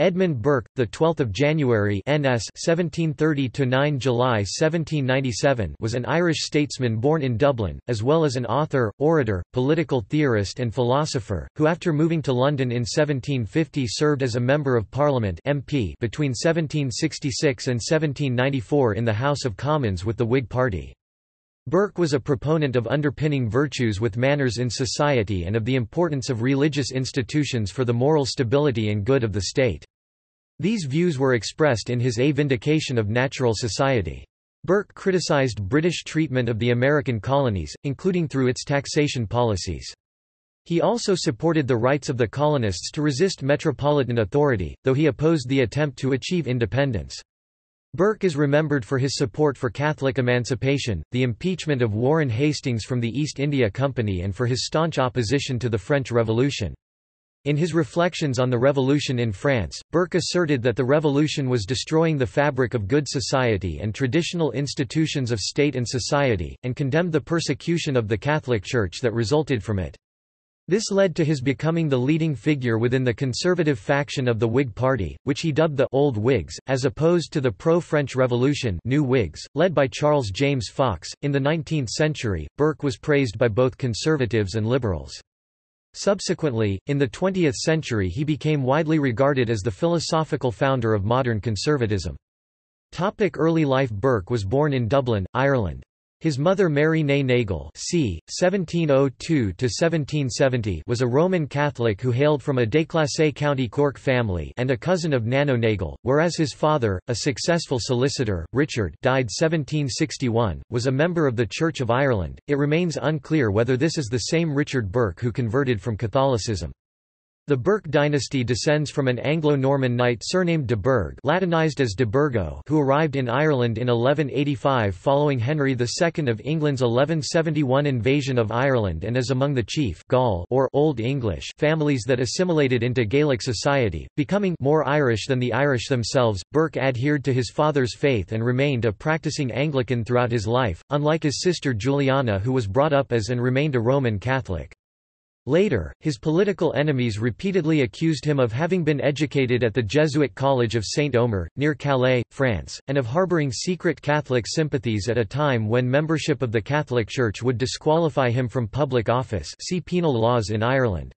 Edmund Burke, the 12th of January (NS) 1730 to 9 July 1797, was an Irish statesman born in Dublin, as well as an author, orator, political theorist and philosopher, who after moving to London in 1750 served as a member of Parliament (MP) between 1766 and 1794 in the House of Commons with the Whig Party. Burke was a proponent of underpinning virtues with manners in society and of the importance of religious institutions for the moral stability and good of the state. These views were expressed in his A Vindication of Natural Society. Burke criticized British treatment of the American colonies, including through its taxation policies. He also supported the rights of the colonists to resist metropolitan authority, though he opposed the attempt to achieve independence. Burke is remembered for his support for Catholic emancipation, the impeachment of Warren Hastings from the East India Company and for his staunch opposition to the French Revolution. In his reflections on the revolution in France, Burke asserted that the revolution was destroying the fabric of good society and traditional institutions of state and society, and condemned the persecution of the Catholic Church that resulted from it. This led to his becoming the leading figure within the conservative faction of the Whig Party, which he dubbed the Old Whigs, as opposed to the pro-French Revolution New Whigs, led by Charles James Fox. In the 19th century, Burke was praised by both conservatives and liberals. Subsequently, in the 20th century he became widely regarded as the philosophical founder of modern conservatism. Early life Burke was born in Dublin, Ireland. His mother Mary née Nagle c. 1702 was a Roman Catholic who hailed from a déclassé County Cork family and a cousin of Nano Nagle, whereas his father, a successful solicitor, Richard died 1761, was a member of the Church of Ireland. It remains unclear whether this is the same Richard Burke who converted from Catholicism. The Burke dynasty descends from an Anglo-Norman knight surnamed de Burgh Latinized as de Burgo who arrived in Ireland in 1185 following Henry II of England's 1171 invasion of Ireland and is among the chief Gall or Old English families that assimilated into Gaelic society, becoming more Irish than the Irish themselves. Burke adhered to his father's faith and remained a practicing Anglican throughout his life, unlike his sister Juliana who was brought up as and remained a Roman Catholic. Later, his political enemies repeatedly accused him of having been educated at the Jesuit College of Saint Omer, near Calais, France, and of harboring secret Catholic sympathies at a time when membership of the Catholic Church would disqualify him from public office see penal laws in Ireland.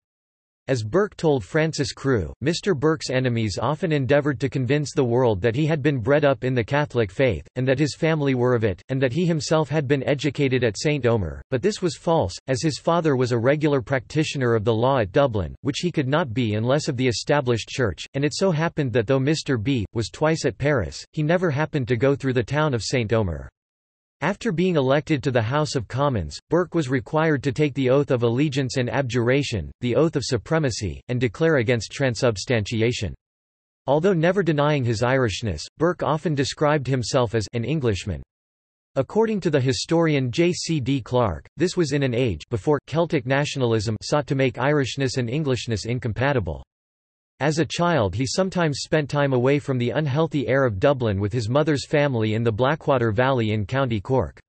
As Burke told Francis Crewe, Mr. Burke's enemies often endeavoured to convince the world that he had been bred up in the Catholic faith, and that his family were of it, and that he himself had been educated at St. Omer, but this was false, as his father was a regular practitioner of the law at Dublin, which he could not be unless of the established church, and it so happened that though Mr. B. was twice at Paris, he never happened to go through the town of St. Omer. After being elected to the House of Commons, Burke was required to take the oath of allegiance and abjuration, the oath of supremacy, and declare against transubstantiation. Although never denying his Irishness, Burke often described himself as an Englishman. According to the historian J. C. D. Clark, this was in an age before Celtic nationalism sought to make Irishness and Englishness incompatible. As a child he sometimes spent time away from the unhealthy air of Dublin with his mother's family in the Blackwater Valley in County Cork.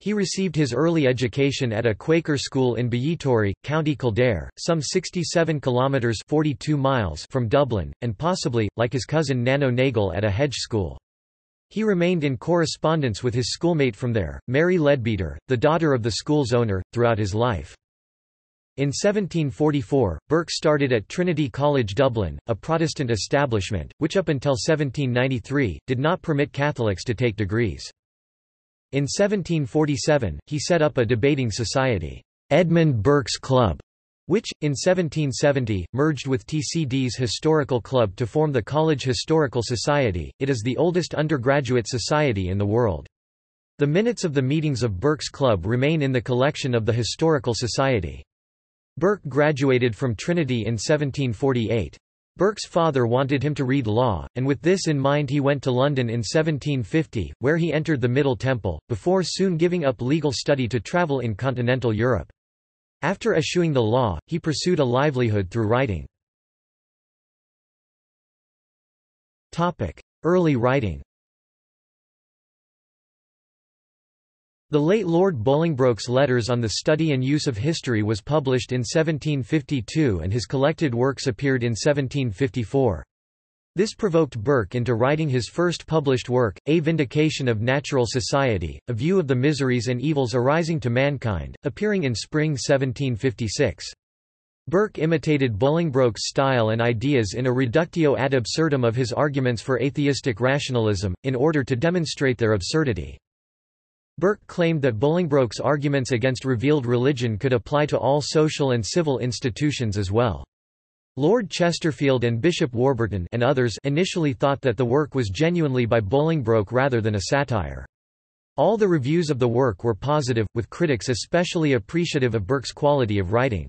He received his early education at a Quaker school in Ballitore, County Kildare, some 67 kilometres 42 miles from Dublin, and possibly, like his cousin Nano Nagle at a hedge school. He remained in correspondence with his schoolmate from there, Mary Leadbeater, the daughter of the school's owner, throughout his life. In 1744, Burke started at Trinity College Dublin, a Protestant establishment, which up until 1793, did not permit Catholics to take degrees. In 1747, he set up a debating society, Edmund Burke's Club, which, in 1770, merged with TCD's Historical Club to form the College Historical Society. It is the oldest undergraduate society in the world. The minutes of the meetings of Burke's Club remain in the collection of the Historical Society. Burke graduated from Trinity in 1748. Burke's father wanted him to read law, and with this in mind he went to London in 1750, where he entered the Middle Temple, before soon giving up legal study to travel in continental Europe. After eschewing the law, he pursued a livelihood through writing. Early writing The late Lord Bolingbroke's Letters on the Study and Use of History was published in 1752 and his collected works appeared in 1754. This provoked Burke into writing his first published work, A Vindication of Natural Society, a view of the miseries and evils arising to mankind, appearing in spring 1756. Burke imitated Bolingbroke's style and ideas in a reductio ad absurdum of his arguments for atheistic rationalism, in order to demonstrate their absurdity. Burke claimed that Bolingbroke's arguments against revealed religion could apply to all social and civil institutions as well. Lord Chesterfield and Bishop Warburton and others initially thought that the work was genuinely by Bolingbroke rather than a satire. All the reviews of the work were positive, with critics especially appreciative of Burke's quality of writing.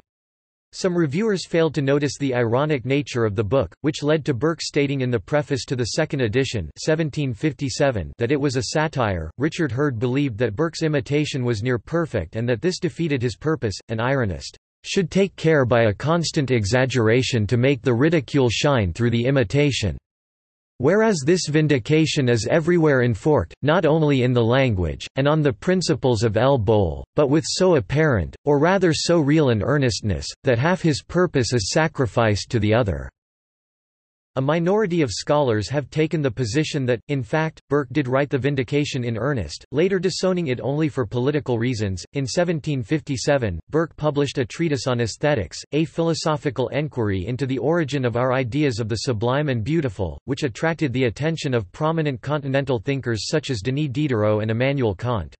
Some reviewers failed to notice the ironic nature of the book, which led to Burke stating in the preface to the second edition 1757 that it was a satire. Richard Hurd believed that Burke's imitation was near perfect and that this defeated his purpose. An ironist should take care by a constant exaggeration to make the ridicule shine through the imitation. Whereas this vindication is everywhere enforced, not only in the language, and on the principles of El Bol, but with so apparent, or rather so real an earnestness, that half his purpose is sacrificed to the other. A minority of scholars have taken the position that, in fact, Burke did write the Vindication in earnest, later disowning it only for political reasons. In 1757, Burke published a treatise on aesthetics, a philosophical enquiry into the origin of our ideas of the sublime and beautiful, which attracted the attention of prominent continental thinkers such as Denis Diderot and Immanuel Kant.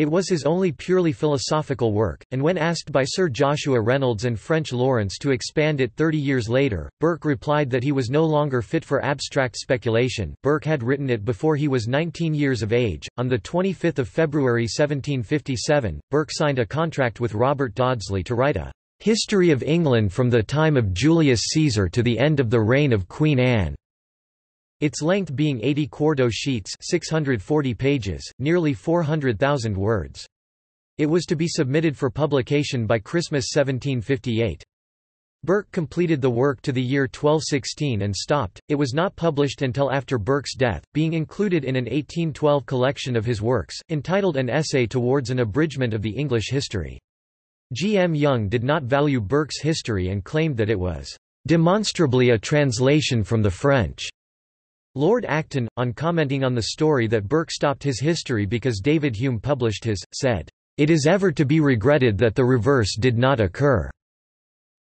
It was his only purely philosophical work, and when asked by Sir Joshua Reynolds and French Laurence to expand it thirty years later, Burke replied that he was no longer fit for abstract speculation. Burke had written it before he was 19 years of age. On 25 February 1757, Burke signed a contract with Robert Dodsley to write a History of England from the time of Julius Caesar to the end of the reign of Queen Anne. Its length being 80 quarto sheets 640 pages, nearly 400,000 words. It was to be submitted for publication by Christmas 1758. Burke completed the work to the year 1216 and stopped. It was not published until after Burke's death, being included in an 1812 collection of his works, entitled An Essay Towards an Abridgment of the English History. G. M. Young did not value Burke's history and claimed that it was demonstrably a translation from the French. Lord Acton, on commenting on the story that Burke stopped his history because David Hume published his, said, "...it is ever to be regretted that the reverse did not occur."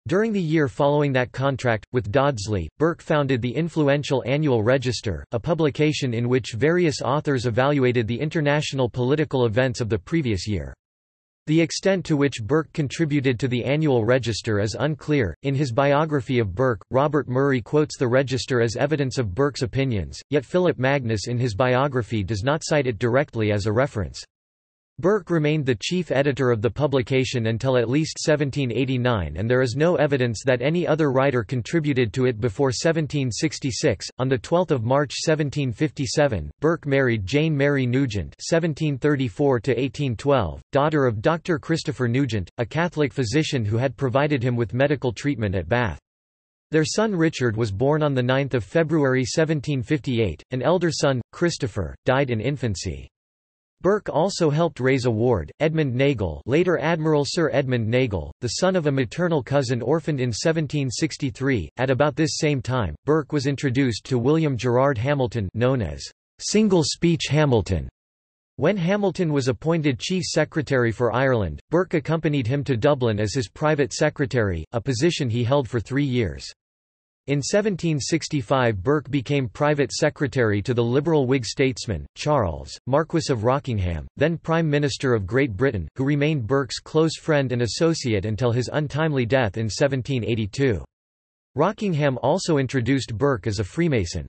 During the year following that contract, with Dodsley, Burke founded the influential Annual Register, a publication in which various authors evaluated the international political events of the previous year. The extent to which Burke contributed to the annual register is unclear. In his biography of Burke, Robert Murray quotes the register as evidence of Burke's opinions, yet Philip Magnus in his biography does not cite it directly as a reference. Burke remained the chief editor of the publication until at least 1789 and there is no evidence that any other writer contributed to it before 1766. On the 12th of March 1757, Burke married Jane Mary Nugent (1734–1812), daughter of Dr. Christopher Nugent, a Catholic physician who had provided him with medical treatment at Bath. Their son Richard was born on 9 February 1758, an elder son, Christopher, died in infancy. Burke also helped raise a ward, Edmund Nagle later Admiral Sir Edmund Nagle, the son of a maternal cousin orphaned in 1763. At about this same time, Burke was introduced to William Gerard Hamilton known as Single Speech Hamilton. When Hamilton was appointed Chief Secretary for Ireland, Burke accompanied him to Dublin as his private secretary, a position he held for three years. In 1765 Burke became private secretary to the liberal Whig statesman, Charles, Marquess of Rockingham, then Prime Minister of Great Britain, who remained Burke's close friend and associate until his untimely death in 1782. Rockingham also introduced Burke as a Freemason.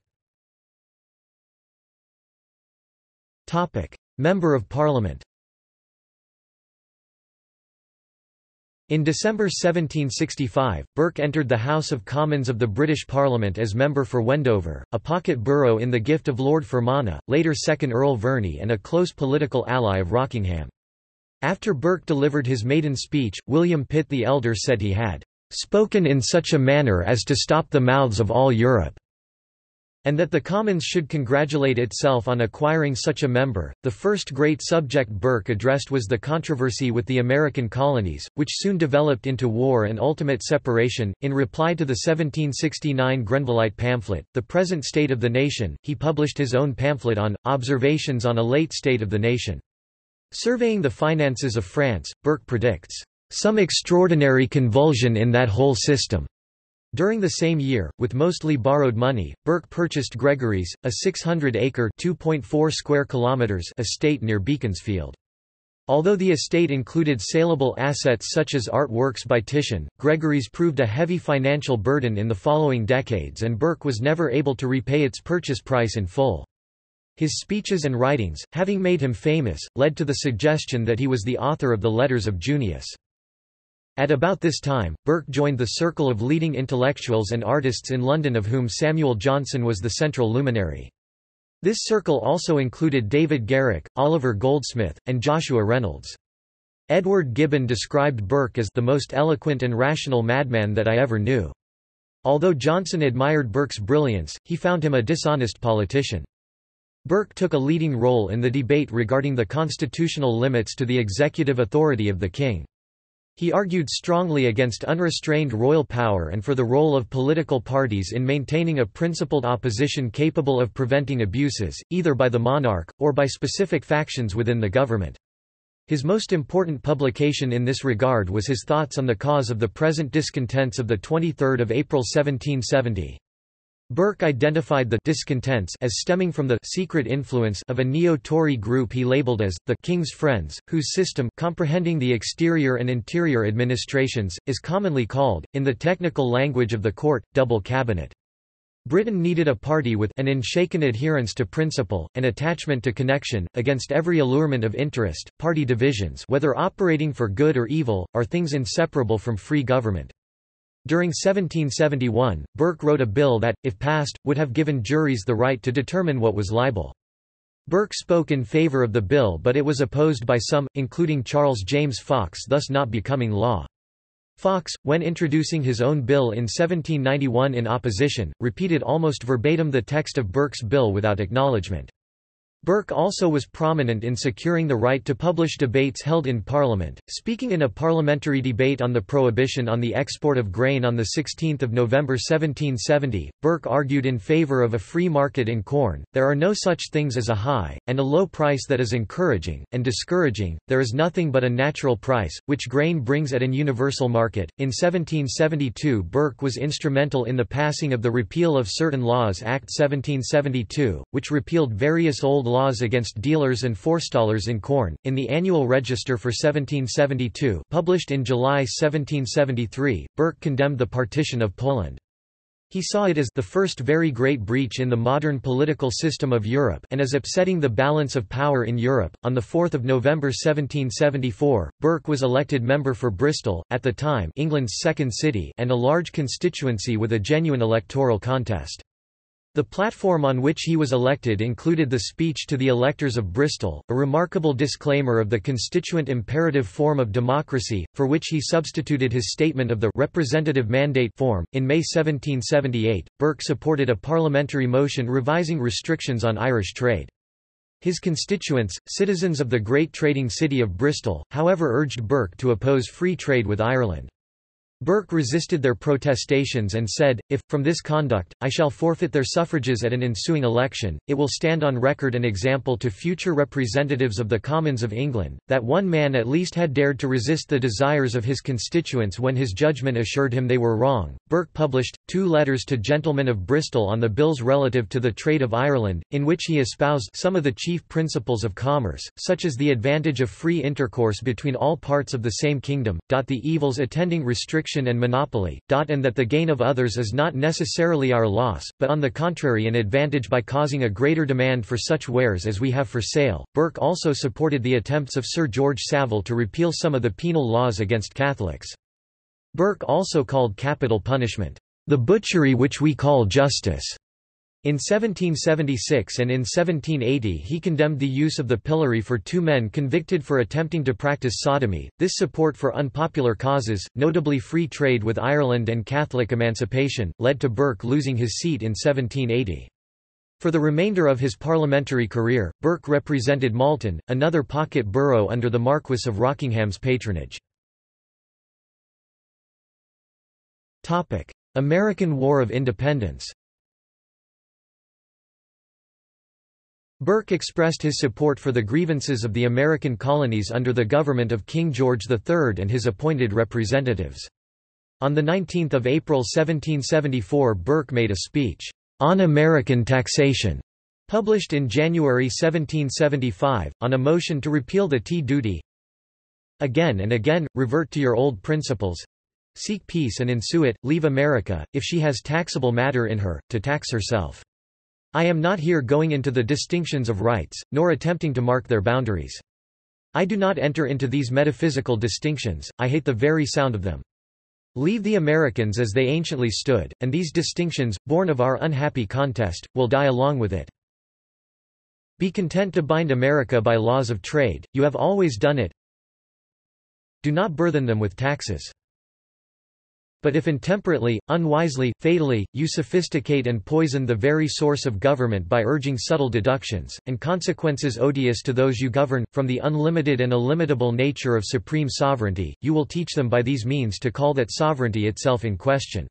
Member of Parliament In December 1765, Burke entered the House of Commons of the British Parliament as member for Wendover, a pocket borough in the gift of Lord Fermanagh, later 2nd Earl Verney and a close political ally of Rockingham. After Burke delivered his maiden speech, William Pitt the Elder said he had "...spoken in such a manner as to stop the mouths of all Europe." And that the Commons should congratulate itself on acquiring such a member. The first great subject Burke addressed was the controversy with the American colonies, which soon developed into war and ultimate separation. In reply to the 1769 Grenvilleite pamphlet, The Present State of the Nation, he published his own pamphlet on Observations on a Late State of the Nation. Surveying the finances of France, Burke predicts, some extraordinary convulsion in that whole system. During the same year, with mostly borrowed money, Burke purchased Gregory's, a 600-acre (2.4 square kilometers) estate near Beaconsfield. Although the estate included saleable assets such as art works by Titian, Gregory's proved a heavy financial burden in the following decades and Burke was never able to repay its purchase price in full. His speeches and writings, having made him famous, led to the suggestion that he was the author of the Letters of Junius. At about this time, Burke joined the circle of leading intellectuals and artists in London of whom Samuel Johnson was the central luminary. This circle also included David Garrick, Oliver Goldsmith, and Joshua Reynolds. Edward Gibbon described Burke as the most eloquent and rational madman that I ever knew. Although Johnson admired Burke's brilliance, he found him a dishonest politician. Burke took a leading role in the debate regarding the constitutional limits to the executive authority of the king. He argued strongly against unrestrained royal power and for the role of political parties in maintaining a principled opposition capable of preventing abuses, either by the monarch, or by specific factions within the government. His most important publication in this regard was his thoughts on the cause of the present discontents of 23 April 1770. Burke identified the discontents as stemming from the secret influence of a neo-Tory group he labeled as the King's Friends, whose system comprehending the exterior and interior administrations is commonly called in the technical language of the court double cabinet. Britain needed a party with an unshaken adherence to principle, and attachment to connection, against every allurement of interest. Party divisions whether operating for good or evil, are things inseparable from free government. During 1771, Burke wrote a bill that, if passed, would have given juries the right to determine what was libel. Burke spoke in favor of the bill but it was opposed by some, including Charles James Fox thus not becoming law. Fox, when introducing his own bill in 1791 in opposition, repeated almost verbatim the text of Burke's bill without acknowledgement. Burke also was prominent in securing the right to publish debates held in Parliament. Speaking in a parliamentary debate on the prohibition on the export of grain on 16 November 1770, Burke argued in favour of a free market in corn. There are no such things as a high, and a low price that is encouraging, and discouraging, there is nothing but a natural price, which grain brings at an universal market. In 1772, Burke was instrumental in the passing of the Repeal of Certain Laws Act 1772, which repealed various old laws against dealers and forestallers in corn. In the Annual Register for 1772, published in July 1773, Burke condemned the partition of Poland. He saw it as the first very great breach in the modern political system of Europe and as upsetting the balance of power in Europe. On the 4th of November 1774, Burke was elected member for Bristol, at the time England's second city, and a large constituency with a genuine electoral contest. The platform on which he was elected included the speech to the electors of Bristol, a remarkable disclaimer of the constituent imperative form of democracy, for which he substituted his statement of the representative mandate form. In May 1778, Burke supported a parliamentary motion revising restrictions on Irish trade. His constituents, citizens of the great trading city of Bristol, however urged Burke to oppose free trade with Ireland. Burke resisted their protestations and said, if, from this conduct, I shall forfeit their suffrages at an ensuing election, it will stand on record an example to future representatives of the Commons of England, that one man at least had dared to resist the desires of his constituents when his judgment assured him they were wrong. Burke published, two letters to gentlemen of Bristol on the bills relative to the trade of Ireland, in which he espoused some of the chief principles of commerce, such as the advantage of free intercourse between all parts of the same kingdom, the evils attending and monopoly, and that the gain of others is not necessarily our loss, but on the contrary an advantage by causing a greater demand for such wares as we have for sale. Burke also supported the attempts of Sir George Savile to repeal some of the penal laws against Catholics. Burke also called capital punishment, the butchery which we call justice. In 1776 and in 1780 he condemned the use of the pillory for two men convicted for attempting to practice sodomy. This support for unpopular causes, notably free trade with Ireland and Catholic emancipation, led to Burke losing his seat in 1780. For the remainder of his parliamentary career, Burke represented Malton, another pocket borough under the Marquess of Rockingham's patronage. American War of Independence Burke expressed his support for the grievances of the American colonies under the government of King George III and his appointed representatives. On 19 April 1774 Burke made a speech, "'On American Taxation' published in January 1775, on a motion to repeal the tea duty. Again and again, revert to your old principles. Seek peace and ensue it, leave America, if she has taxable matter in her, to tax herself. I am not here going into the distinctions of rights, nor attempting to mark their boundaries. I do not enter into these metaphysical distinctions, I hate the very sound of them. Leave the Americans as they anciently stood, and these distinctions, born of our unhappy contest, will die along with it. Be content to bind America by laws of trade, you have always done it. Do not burthen them with taxes. But if intemperately, unwisely, fatally, you sophisticate and poison the very source of government by urging subtle deductions, and consequences odious to those you govern, from the unlimited and illimitable nature of supreme sovereignty, you will teach them by these means to call that sovereignty itself in question.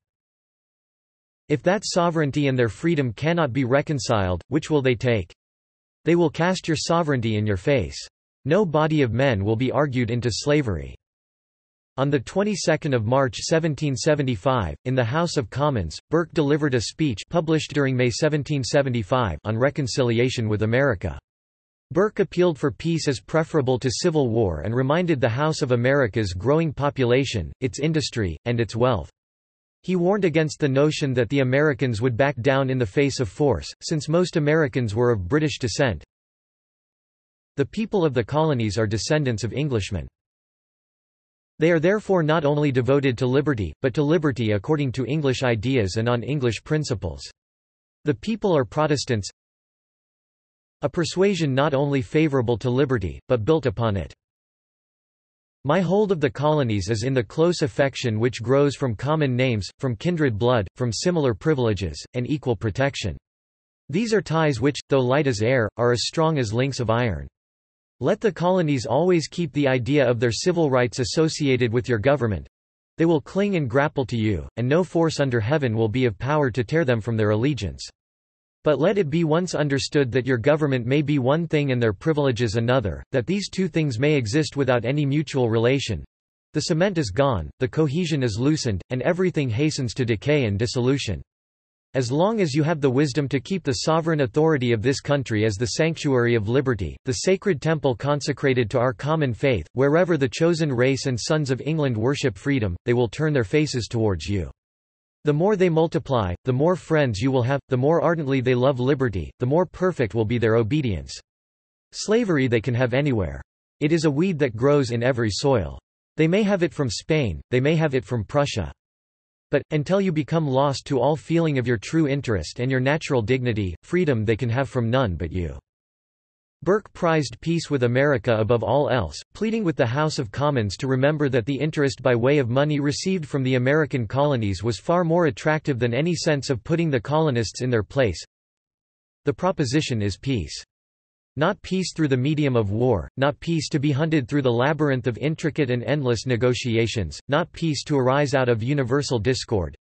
If that sovereignty and their freedom cannot be reconciled, which will they take? They will cast your sovereignty in your face. No body of men will be argued into slavery. On the 22nd of March 1775, in the House of Commons, Burke delivered a speech published during May 1775 on reconciliation with America. Burke appealed for peace as preferable to civil war and reminded the House of America's growing population, its industry, and its wealth. He warned against the notion that the Americans would back down in the face of force, since most Americans were of British descent. The people of the colonies are descendants of Englishmen. They are therefore not only devoted to liberty, but to liberty according to English ideas and on English principles. The people are Protestants, a persuasion not only favorable to liberty, but built upon it. My hold of the colonies is in the close affection which grows from common names, from kindred blood, from similar privileges, and equal protection. These are ties which, though light as air, are as strong as links of iron. Let the colonies always keep the idea of their civil rights associated with your government. They will cling and grapple to you, and no force under heaven will be of power to tear them from their allegiance. But let it be once understood that your government may be one thing and their privileges another, that these two things may exist without any mutual relation. The cement is gone, the cohesion is loosened, and everything hastens to decay and dissolution. As long as you have the wisdom to keep the sovereign authority of this country as the sanctuary of liberty, the sacred temple consecrated to our common faith, wherever the chosen race and sons of England worship freedom, they will turn their faces towards you. The more they multiply, the more friends you will have, the more ardently they love liberty, the more perfect will be their obedience. Slavery they can have anywhere. It is a weed that grows in every soil. They may have it from Spain, they may have it from Prussia. But, until you become lost to all feeling of your true interest and your natural dignity, freedom they can have from none but you. Burke prized peace with America above all else, pleading with the House of Commons to remember that the interest by way of money received from the American colonies was far more attractive than any sense of putting the colonists in their place. The proposition is peace. Not peace through the medium of war, not peace to be hunted through the labyrinth of intricate and endless negotiations, not peace to arise out of universal discord.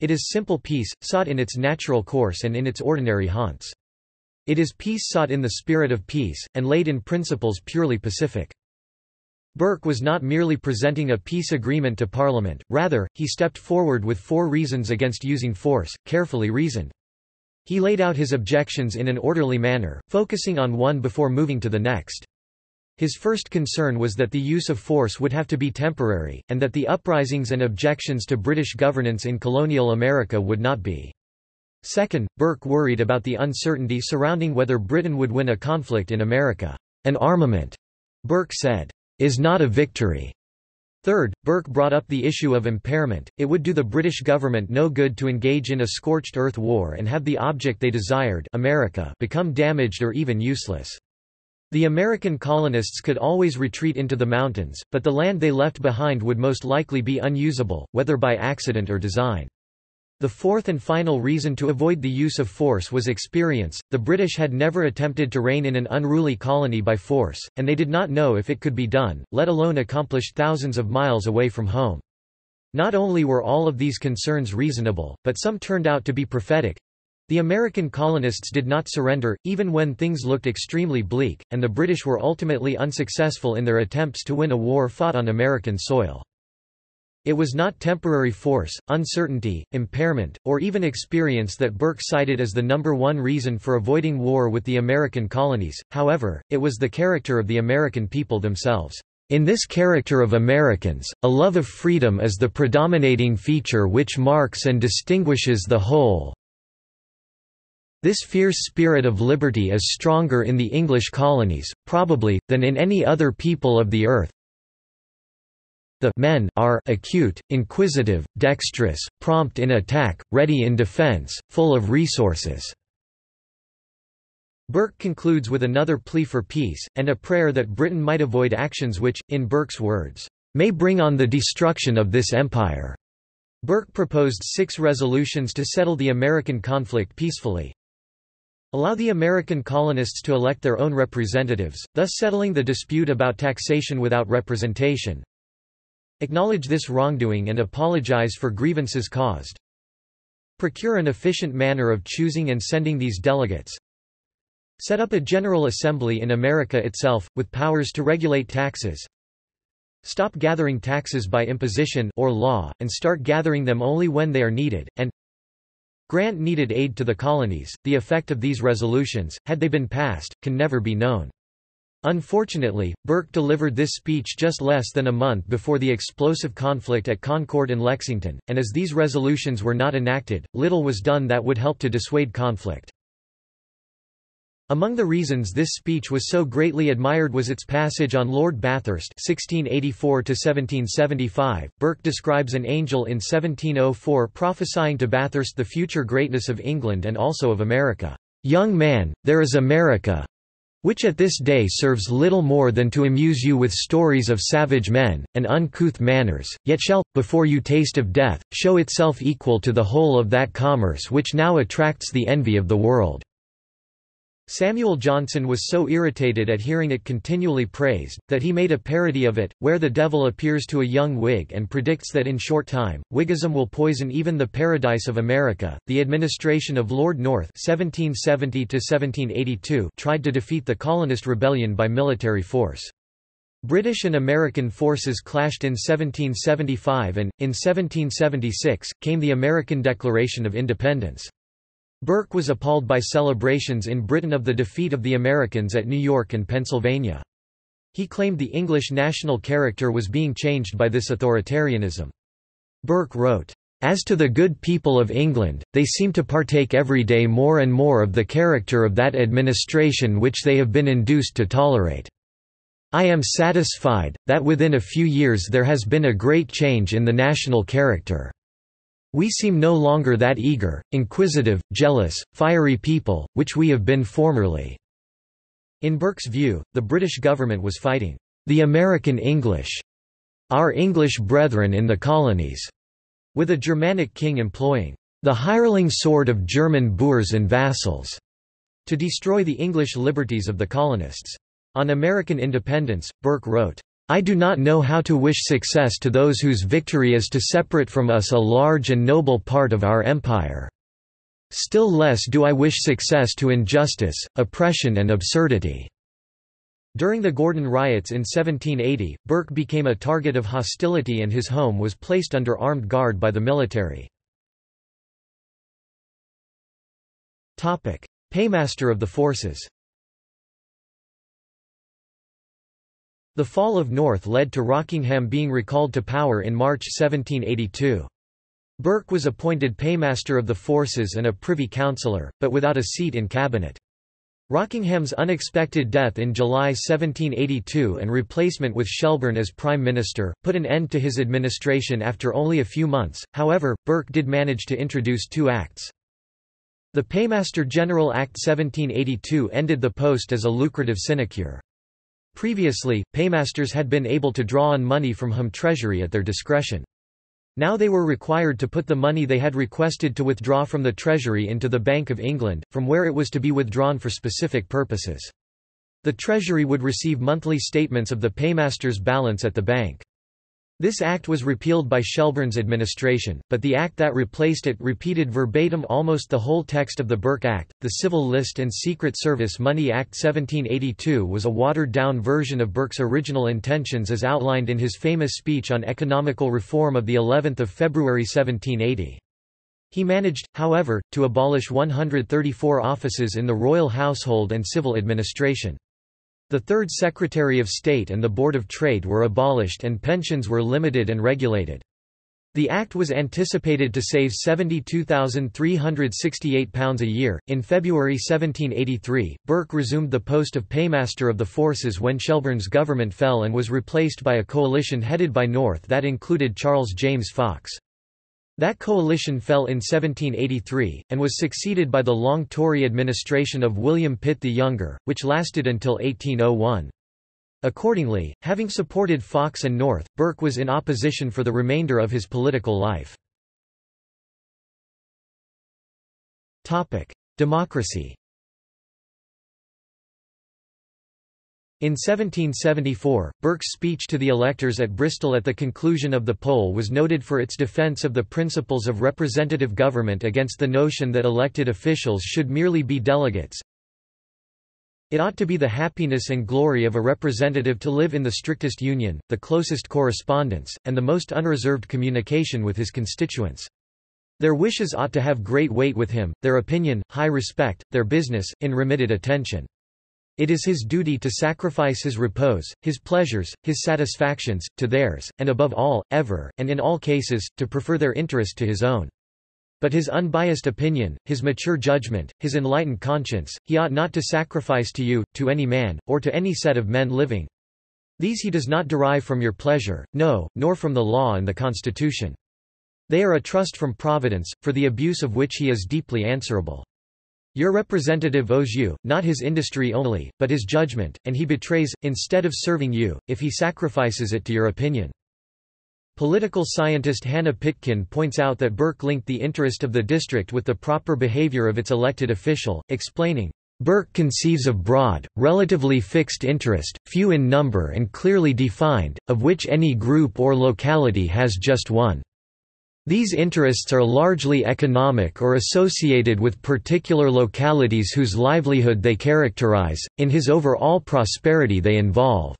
It is simple peace, sought in its natural course and in its ordinary haunts. It is peace sought in the spirit of peace, and laid in principles purely pacific. Burke was not merely presenting a peace agreement to Parliament, rather, he stepped forward with four reasons against using force, carefully reasoned. He laid out his objections in an orderly manner, focusing on one before moving to the next. His first concern was that the use of force would have to be temporary, and that the uprisings and objections to British governance in colonial America would not be. Second, Burke worried about the uncertainty surrounding whether Britain would win a conflict in America. An armament, Burke said, is not a victory. Third, Burke brought up the issue of impairment, it would do the British government no good to engage in a scorched earth war and have the object they desired America become damaged or even useless. The American colonists could always retreat into the mountains, but the land they left behind would most likely be unusable, whether by accident or design. The fourth and final reason to avoid the use of force was experience. The British had never attempted to reign in an unruly colony by force, and they did not know if it could be done, let alone accomplished thousands of miles away from home. Not only were all of these concerns reasonable, but some turned out to be prophetic. The American colonists did not surrender, even when things looked extremely bleak, and the British were ultimately unsuccessful in their attempts to win a war fought on American soil. It was not temporary force, uncertainty, impairment, or even experience that Burke cited as the number one reason for avoiding war with the American colonies, however, it was the character of the American people themselves. In this character of Americans, a love of freedom is the predominating feature which marks and distinguishes the whole. This fierce spirit of liberty is stronger in the English colonies, probably, than in any other people of the earth, the men are acute, inquisitive, dexterous, prompt in attack, ready in defense, full of resources. Burke concludes with another plea for peace, and a prayer that Britain might avoid actions which, in Burke's words, may bring on the destruction of this empire. Burke proposed six resolutions to settle the American conflict peacefully. Allow the American colonists to elect their own representatives, thus settling the dispute about taxation without representation. Acknowledge this wrongdoing and apologize for grievances caused. Procure an efficient manner of choosing and sending these delegates. Set up a General Assembly in America itself, with powers to regulate taxes. Stop gathering taxes by imposition or law, and start gathering them only when they are needed, and grant needed aid to the colonies. The effect of these resolutions, had they been passed, can never be known. Unfortunately, Burke delivered this speech just less than a month before the explosive conflict at Concord and Lexington, and as these resolutions were not enacted, little was done that would help to dissuade conflict. Among the reasons this speech was so greatly admired was its passage on Lord Bathurst 1684 Burke describes an angel in 1704 prophesying to Bathurst the future greatness of England and also of America. "'Young man, there is America, which at this day serves little more than to amuse you with stories of savage men, and uncouth manners, yet shall, before you taste of death, show itself equal to the whole of that commerce which now attracts the envy of the world. Samuel Johnson was so irritated at hearing it continually praised, that he made a parody of it, where the devil appears to a young Whig and predicts that in short time, Whiggism will poison even the paradise of America. The administration of Lord North (1770–1782) tried to defeat the colonist rebellion by military force. British and American forces clashed in 1775 and, in 1776, came the American Declaration of Independence. Burke was appalled by celebrations in Britain of the defeat of the Americans at New York and Pennsylvania. He claimed the English national character was being changed by this authoritarianism. Burke wrote, "...as to the good people of England, they seem to partake every day more and more of the character of that administration which they have been induced to tolerate. I am satisfied, that within a few years there has been a great change in the national character." We seem no longer that eager, inquisitive, jealous, fiery people, which we have been formerly." In Burke's view, the British government was fighting, "...the American English," our English brethren in the colonies, with a Germanic king employing the hireling sword of German boors and vassals to destroy the English liberties of the colonists. On American independence, Burke wrote, I do not know how to wish success to those whose victory is to separate from us a large and noble part of our empire. Still less do I wish success to injustice, oppression and absurdity." During the Gordon riots in 1780, Burke became a target of hostility and his home was placed under armed guard by the military. Paymaster of the forces The fall of North led to Rockingham being recalled to power in March 1782. Burke was appointed paymaster of the forces and a privy councillor, but without a seat in cabinet. Rockingham's unexpected death in July 1782 and replacement with Shelburne as Prime Minister, put an end to his administration after only a few months, however, Burke did manage to introduce two acts. The Paymaster General Act 1782 ended the post as a lucrative sinecure. Previously, paymasters had been able to draw on money from home treasury at their discretion. Now they were required to put the money they had requested to withdraw from the Treasury into the Bank of England, from where it was to be withdrawn for specific purposes. The Treasury would receive monthly statements of the paymaster's balance at the bank. This act was repealed by Shelburne's administration, but the act that replaced it repeated verbatim almost the whole text of the Burke Act. The Civil List and Secret Service Money Act 1782 was a watered-down version of Burke's original intentions as outlined in his famous speech on economical reform of the 11th of February 1780. He managed, however, to abolish 134 offices in the royal household and civil administration. The Third Secretary of State and the Board of Trade were abolished and pensions were limited and regulated. The act was anticipated to save £72,368 a year. In February 1783, Burke resumed the post of paymaster of the forces when Shelburne's government fell and was replaced by a coalition headed by North that included Charles James Fox. That coalition fell in 1783, and was succeeded by the long Tory administration of William Pitt the Younger, which lasted until 1801. Accordingly, having supported Fox and North, Burke was in opposition for the remainder of his political life. Democracy In 1774, Burke's speech to the electors at Bristol at the conclusion of the poll was noted for its defence of the principles of representative government against the notion that elected officials should merely be delegates. It ought to be the happiness and glory of a representative to live in the strictest union, the closest correspondence, and the most unreserved communication with his constituents. Their wishes ought to have great weight with him, their opinion, high respect, their business, in remitted attention. It is his duty to sacrifice his repose, his pleasures, his satisfactions, to theirs, and above all, ever, and in all cases, to prefer their interest to his own. But his unbiased opinion, his mature judgment, his enlightened conscience, he ought not to sacrifice to you, to any man, or to any set of men living. These he does not derive from your pleasure, no, nor from the law and the constitution. They are a trust from Providence, for the abuse of which he is deeply answerable. Your representative owes you, not his industry only, but his judgment, and he betrays, instead of serving you, if he sacrifices it to your opinion. Political scientist Hannah Pitkin points out that Burke linked the interest of the district with the proper behavior of its elected official, explaining, Burke conceives of broad, relatively fixed interest, few in number and clearly defined, of which any group or locality has just one. These interests are largely economic or associated with particular localities whose livelihood they characterize, in his overall prosperity they involve.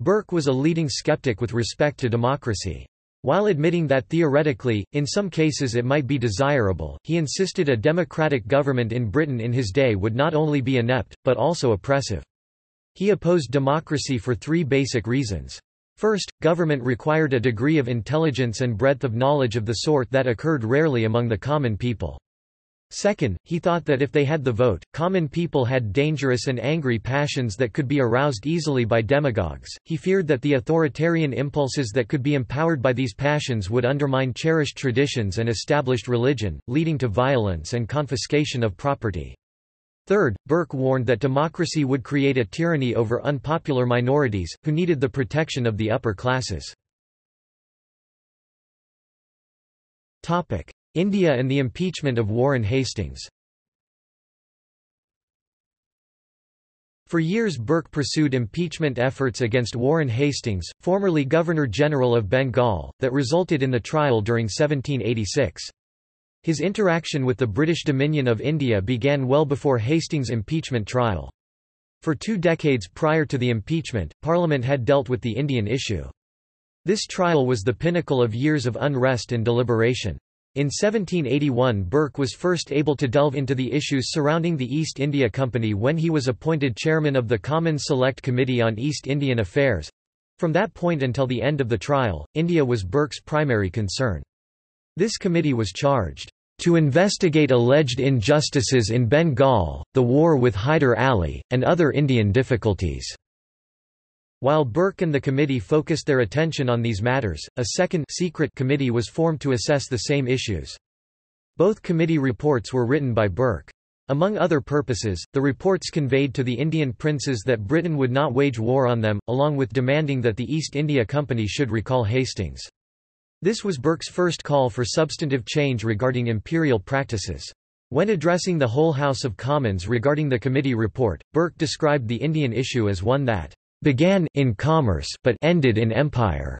Burke was a leading skeptic with respect to democracy. While admitting that theoretically, in some cases it might be desirable, he insisted a democratic government in Britain in his day would not only be inept, but also oppressive. He opposed democracy for three basic reasons. First, government required a degree of intelligence and breadth of knowledge of the sort that occurred rarely among the common people. Second, he thought that if they had the vote, common people had dangerous and angry passions that could be aroused easily by demagogues. He feared that the authoritarian impulses that could be empowered by these passions would undermine cherished traditions and established religion, leading to violence and confiscation of property. Third, Burke warned that democracy would create a tyranny over unpopular minorities, who needed the protection of the upper classes. India and the impeachment of Warren Hastings For years Burke pursued impeachment efforts against Warren Hastings, formerly Governor-General of Bengal, that resulted in the trial during 1786. His interaction with the British Dominion of India began well before Hastings' impeachment trial. For two decades prior to the impeachment, Parliament had dealt with the Indian issue. This trial was the pinnacle of years of unrest and deliberation. In 1781 Burke was first able to delve into the issues surrounding the East India Company when he was appointed chairman of the Common Select Committee on East Indian Affairs. From that point until the end of the trial, India was Burke's primary concern. This committee was charged to investigate alleged injustices in Bengal, the war with Hyder Ali, and other Indian difficulties. While Burke and the committee focused their attention on these matters, a second secret committee was formed to assess the same issues. Both committee reports were written by Burke. Among other purposes, the reports conveyed to the Indian princes that Britain would not wage war on them, along with demanding that the East India Company should recall Hastings. This was Burke's first call for substantive change regarding imperial practices. When addressing the whole House of Commons regarding the committee report, Burke described the Indian issue as one that began in commerce but ended in empire.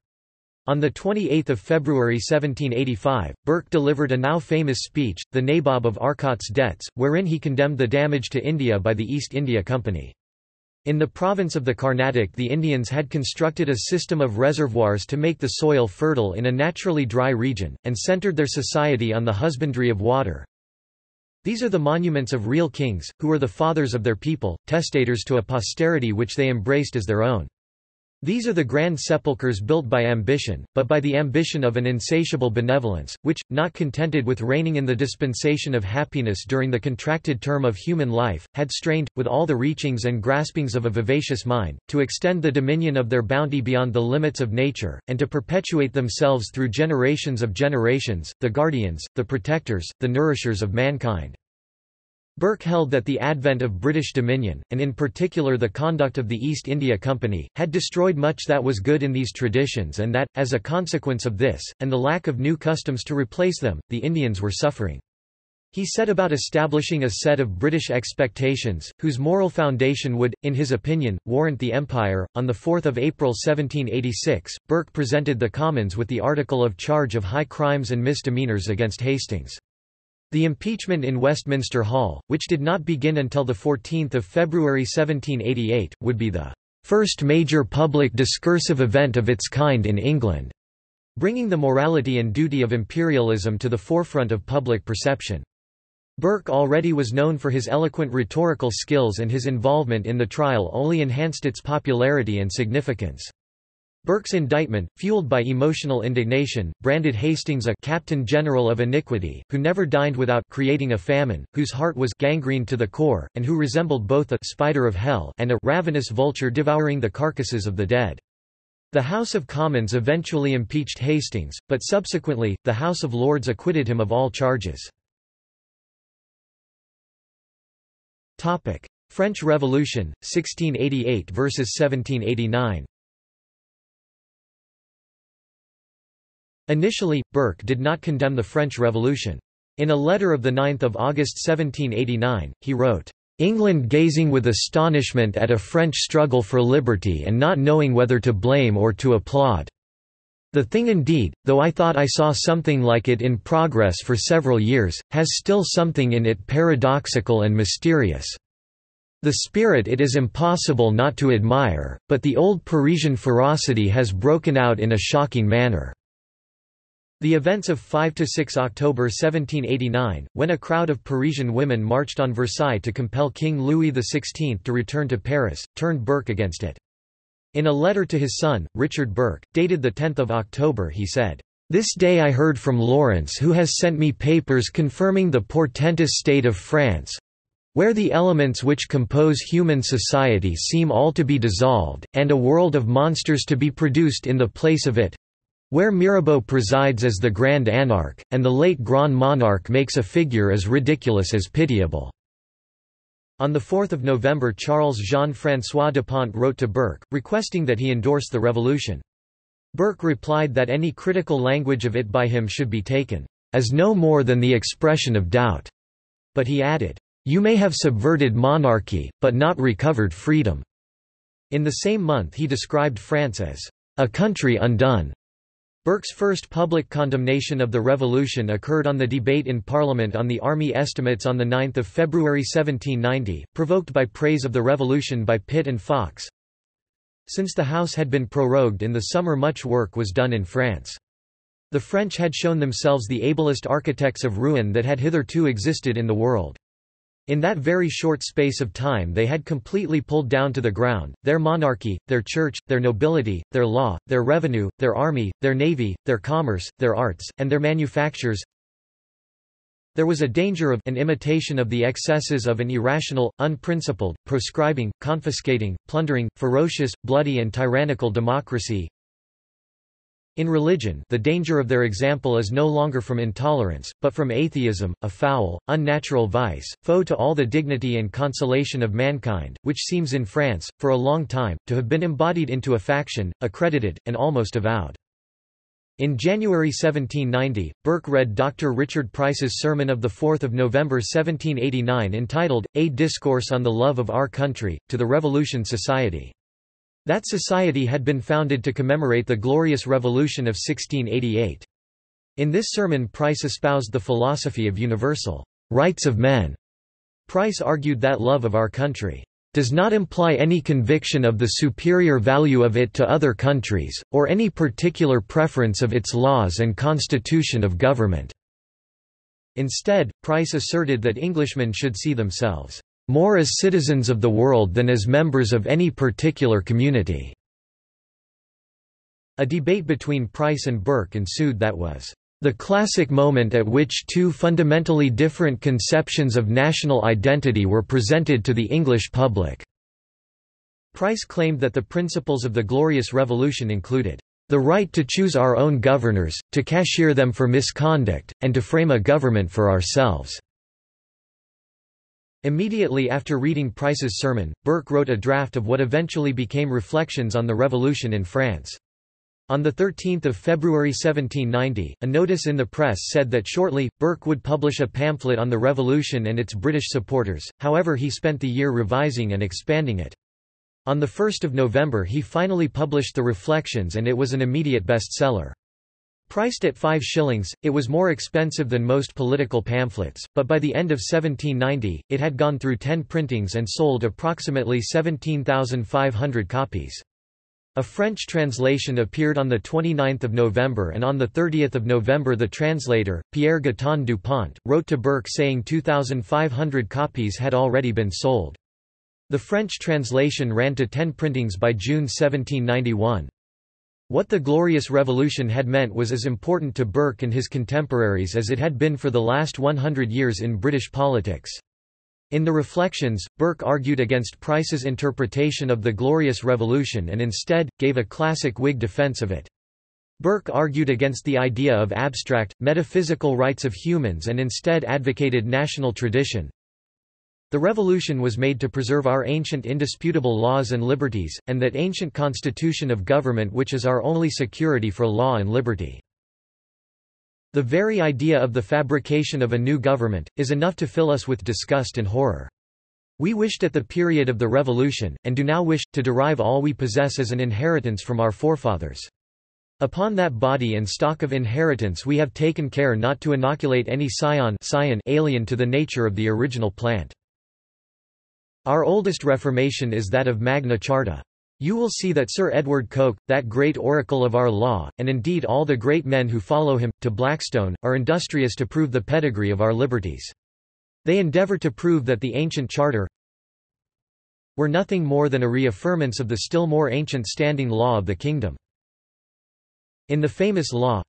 On 28 February 1785, Burke delivered a now famous speech, The Nabob of Arcot's Debts, wherein he condemned the damage to India by the East India Company. In the province of the Carnatic the Indians had constructed a system of reservoirs to make the soil fertile in a naturally dry region, and centered their society on the husbandry of water. These are the monuments of real kings, who were the fathers of their people, testators to a posterity which they embraced as their own. These are the grand sepulchres built by ambition, but by the ambition of an insatiable benevolence, which, not contented with reigning in the dispensation of happiness during the contracted term of human life, had strained, with all the reachings and graspings of a vivacious mind, to extend the dominion of their bounty beyond the limits of nature, and to perpetuate themselves through generations of generations, the guardians, the protectors, the nourishers of mankind. Burke held that the advent of British dominion, and in particular the conduct of the East India Company, had destroyed much that was good in these traditions and that, as a consequence of this, and the lack of new customs to replace them, the Indians were suffering. He set about establishing a set of British expectations, whose moral foundation would, in his opinion, warrant the Empire. On 4 April 1786, Burke presented the Commons with the article of charge of high crimes and misdemeanours against Hastings. The impeachment in Westminster Hall, which did not begin until 14 February 1788, would be the first major public discursive event of its kind in England, bringing the morality and duty of imperialism to the forefront of public perception. Burke already was known for his eloquent rhetorical skills and his involvement in the trial only enhanced its popularity and significance. Burke's indictment, fueled by emotional indignation, branded Hastings a captain general of iniquity, who never dined without creating a famine, whose heart was gangrene to the core, and who resembled both a spider of hell and a ravenous vulture devouring the carcasses of the dead. The House of Commons eventually impeached Hastings, but subsequently, the House of Lords acquitted him of all charges. French Revolution, 1688 versus 1789 Initially, Burke did not condemn the French Revolution. In a letter of 9 August 1789, he wrote, "...England gazing with astonishment at a French struggle for liberty and not knowing whether to blame or to applaud. The thing indeed, though I thought I saw something like it in progress for several years, has still something in it paradoxical and mysterious. The spirit it is impossible not to admire, but the old Parisian ferocity has broken out in a shocking manner." The events of 5–6 October 1789, when a crowd of Parisian women marched on Versailles to compel King Louis XVI to return to Paris, turned Burke against it. In a letter to his son, Richard Burke, dated 10 October he said, "...this day I heard from Laurence who has sent me papers confirming the portentous state of France, where the elements which compose human society seem all to be dissolved, and a world of monsters to be produced in the place of it, where Mirabeau presides as the Grand Anarch, and the late Grand Monarch makes a figure as ridiculous as pitiable." On 4 November Charles Jean-François Depont wrote to Burke, requesting that he endorse the revolution. Burke replied that any critical language of it by him should be taken, "...as no more than the expression of doubt." But he added, "...you may have subverted monarchy, but not recovered freedom." In the same month he described France as, "...a country undone." Burke's first public condemnation of the revolution occurred on the debate in Parliament on the Army Estimates on 9 February 1790, provoked by praise of the revolution by Pitt and Fox. Since the House had been prorogued in the summer much work was done in France. The French had shown themselves the ablest architects of ruin that had hitherto existed in the world. In that very short space of time they had completely pulled down to the ground, their monarchy, their church, their nobility, their law, their revenue, their army, their navy, their commerce, their arts, and their manufactures. There was a danger of an imitation of the excesses of an irrational, unprincipled, proscribing, confiscating, plundering, ferocious, bloody and tyrannical democracy, in religion the danger of their example is no longer from intolerance, but from atheism, a foul, unnatural vice, foe to all the dignity and consolation of mankind, which seems in France, for a long time, to have been embodied into a faction, accredited, and almost avowed. In January 1790, Burke read Dr. Richard Price's sermon of 4 November 1789 entitled, A Discourse on the Love of Our Country, to the Revolution Society. That society had been founded to commemorate the Glorious Revolution of 1688. In this sermon Price espoused the philosophy of universal rights of men. Price argued that love of our country does not imply any conviction of the superior value of it to other countries, or any particular preference of its laws and constitution of government." Instead, Price asserted that Englishmen should see themselves, "...more as citizens of the world than as members of any particular community." A debate between Price and Burke ensued that was the classic moment at which two fundamentally different conceptions of national identity were presented to the English public. Price claimed that the principles of the Glorious Revolution included the right to choose our own governors, to cashier them for misconduct, and to frame a government for ourselves." Immediately after reading Price's sermon, Burke wrote a draft of what eventually became Reflections on the Revolution in France. On 13 February 1790, a notice in the press said that shortly, Burke would publish a pamphlet on the revolution and its British supporters, however he spent the year revising and expanding it. On 1 November he finally published the Reflections and it was an immediate bestseller. Priced at five shillings, it was more expensive than most political pamphlets, but by the end of 1790, it had gone through ten printings and sold approximately 17,500 copies. A French translation appeared on 29 November and on 30 November the translator, Pierre Gaton Dupont, wrote to Burke saying 2,500 copies had already been sold. The French translation ran to ten printings by June 1791. What the Glorious Revolution had meant was as important to Burke and his contemporaries as it had been for the last 100 years in British politics. In the Reflections, Burke argued against Price's interpretation of the Glorious Revolution and instead, gave a classic Whig defense of it. Burke argued against the idea of abstract, metaphysical rights of humans and instead advocated national tradition. The revolution was made to preserve our ancient indisputable laws and liberties, and that ancient constitution of government which is our only security for law and liberty. The very idea of the fabrication of a new government, is enough to fill us with disgust and horror. We wished at the period of the Revolution, and do now wish, to derive all we possess as an inheritance from our forefathers. Upon that body and stock of inheritance we have taken care not to inoculate any scion, alien to the nature of the original plant. Our oldest reformation is that of Magna Charta. You will see that Sir Edward Coke, that great oracle of our law, and indeed all the great men who follow him, to Blackstone, are industrious to prove the pedigree of our liberties. They endeavour to prove that the ancient charter were nothing more than a reaffirmance of the still more ancient standing law of the kingdom. In the famous law